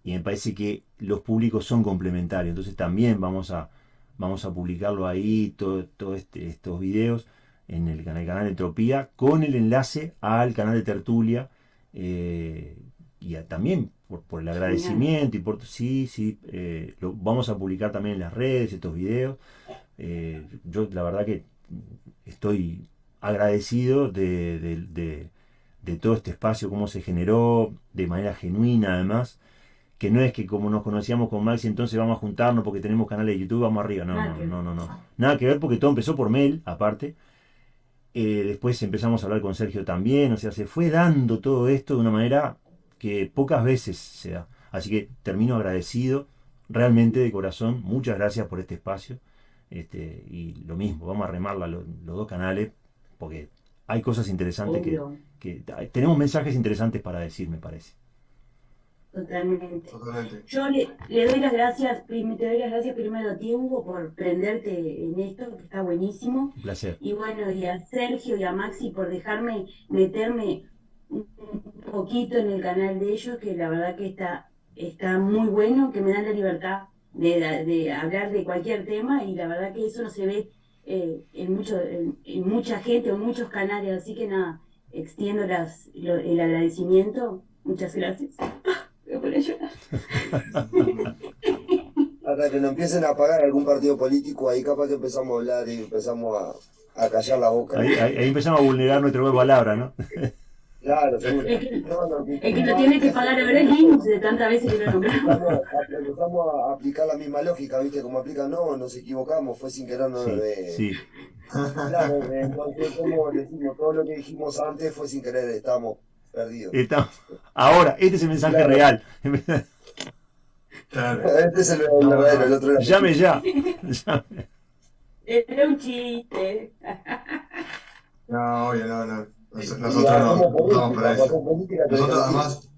B: y me parece que los públicos son complementarios. Entonces también vamos a vamos a publicarlo ahí todos todo este, estos videos en el, canal, Entropía con el enlace al canal de Tertulia eh, y también por, el agradecimiento y por sí, sí, eh, lo vamos a publicar también en las redes estos videos. Eh, yo la verdad que estoy agradecido de, todo este espacio, cómo se generó de manera genuina además, que no es que como nos conocíamos con Maxi entonces vamos a juntarnos porque tenemos canales de YouTube, vamos arriba, no, no, no, no, no, nada que ver porque todo empezó por mail aparte. Eh, después empezamos a hablar con Sergio también, o sea, se fue dando todo esto de una manera que pocas veces se da. Así que termino agradecido, realmente de corazón, muchas gracias por este espacio. Este, y lo mismo, vamos a remar los, dos canales, porque hay cosas interesantes que, tenemos mensajes interesantes para decir, me parece.
C: Totalmente. Yo le, doy las gracias, te doy las gracias primero a ti, Hugo, por prenderte en esto, que está buenísimo.
B: Un placer.
C: Y bueno, y a Sergio y a Maxi por dejarme meterme un poquito en el canal de ellos, que la verdad que está, está muy bueno, que me dan la libertad de, hablar de cualquier tema y la verdad que eso no se ve eh, en, mucho, en, mucha gente o en muchos canales, así que nada, extiendo las, el agradecimiento Muchas gracias. Voy a poner llorar.
D: Que nos empiecen a pagar algún partido político, ahí capaz que empezamos a hablar y empezamos a, a callar la boca.
B: Ahí, ahí- ahí empezamos a vulnerar nuestro verbo palabra, ¿no?
D: Claro, seguro.
C: Es que,
D: No, no,
C: el que lo tiene que pagar ahora es Linux de tantas veces que lo nombramos.
D: Empezamos a, empezamos a aplicar la misma lógica, ¿viste? Como aplican, no, nos equivocamos, fue sin querer, no,
B: Sí,
D: de...
B: sí.
D: Claro, entonces, como decimos, todo lo que dijimos antes fue sin querer, estamos perdidos.
B: Estamos- Ahora, este es el mensaje
D: Claro.
B: real.
A: Claro.
D: Este es el verdadero, el otro era
B: Llame ya. Llame.
C: Era un chiste.
A: No, obvio, no, no. Nos- Nosotros no, no estamos para eso.
D: política,
A: Nosotros además,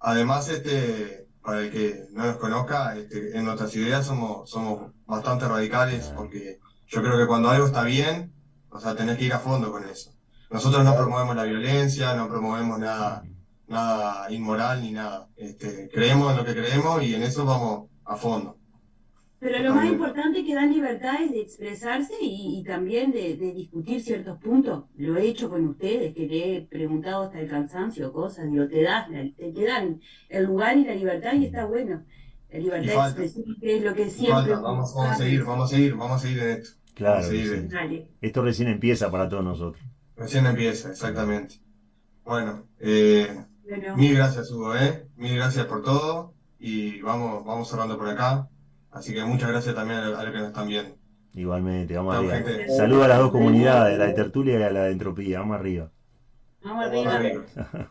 A: además este, para el que no nos conozca, este, en nuestras ideas somos, somos bastante radicales porque yo creo que cuando algo está bien, o sea, tenés que ir a fondo con eso. Nosotros no promovemos la violencia, no promovemos nada, nada inmoral ni nada. Este, creemos en lo que creemos y en eso vamos a fondo.
C: Pero lo más importante es que dan libertades de expresarse y, y también de, de discutir ciertos puntos. Lo he hecho con ustedes, que le he preguntado hasta el cansancio cosas. Digo, te, das la- te, te dan el lugar y la libertad y está bueno. La libertad de expresión, que es lo que siempre...
A: falta, vamos, vamos a seguir, vamos a seguir, vamos a seguir en esto.
B: Claro,
A: seguir
B: sí.
A: en-.
B: Esto recién empieza para todos nosotros.
A: Recién empieza, exactamente. Bueno, eh,
C: Bueno,
A: mil gracias Hugo, ¿eh? Mil gracias por todo y vamos, vamos cerrando por acá. Así que muchas gracias también a, los que nos están viendo.
B: Igualmente, vamos arriba. Saludos a las dos comunidades, la de tertulia y a la de entropía. Vamos arriba.
C: vamos
A: Vamos
C: arriba.
A: arriba.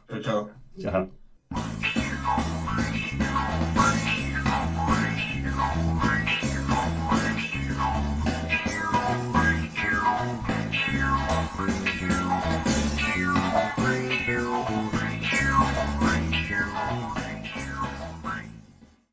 A: Chao, chao.
B: Chao.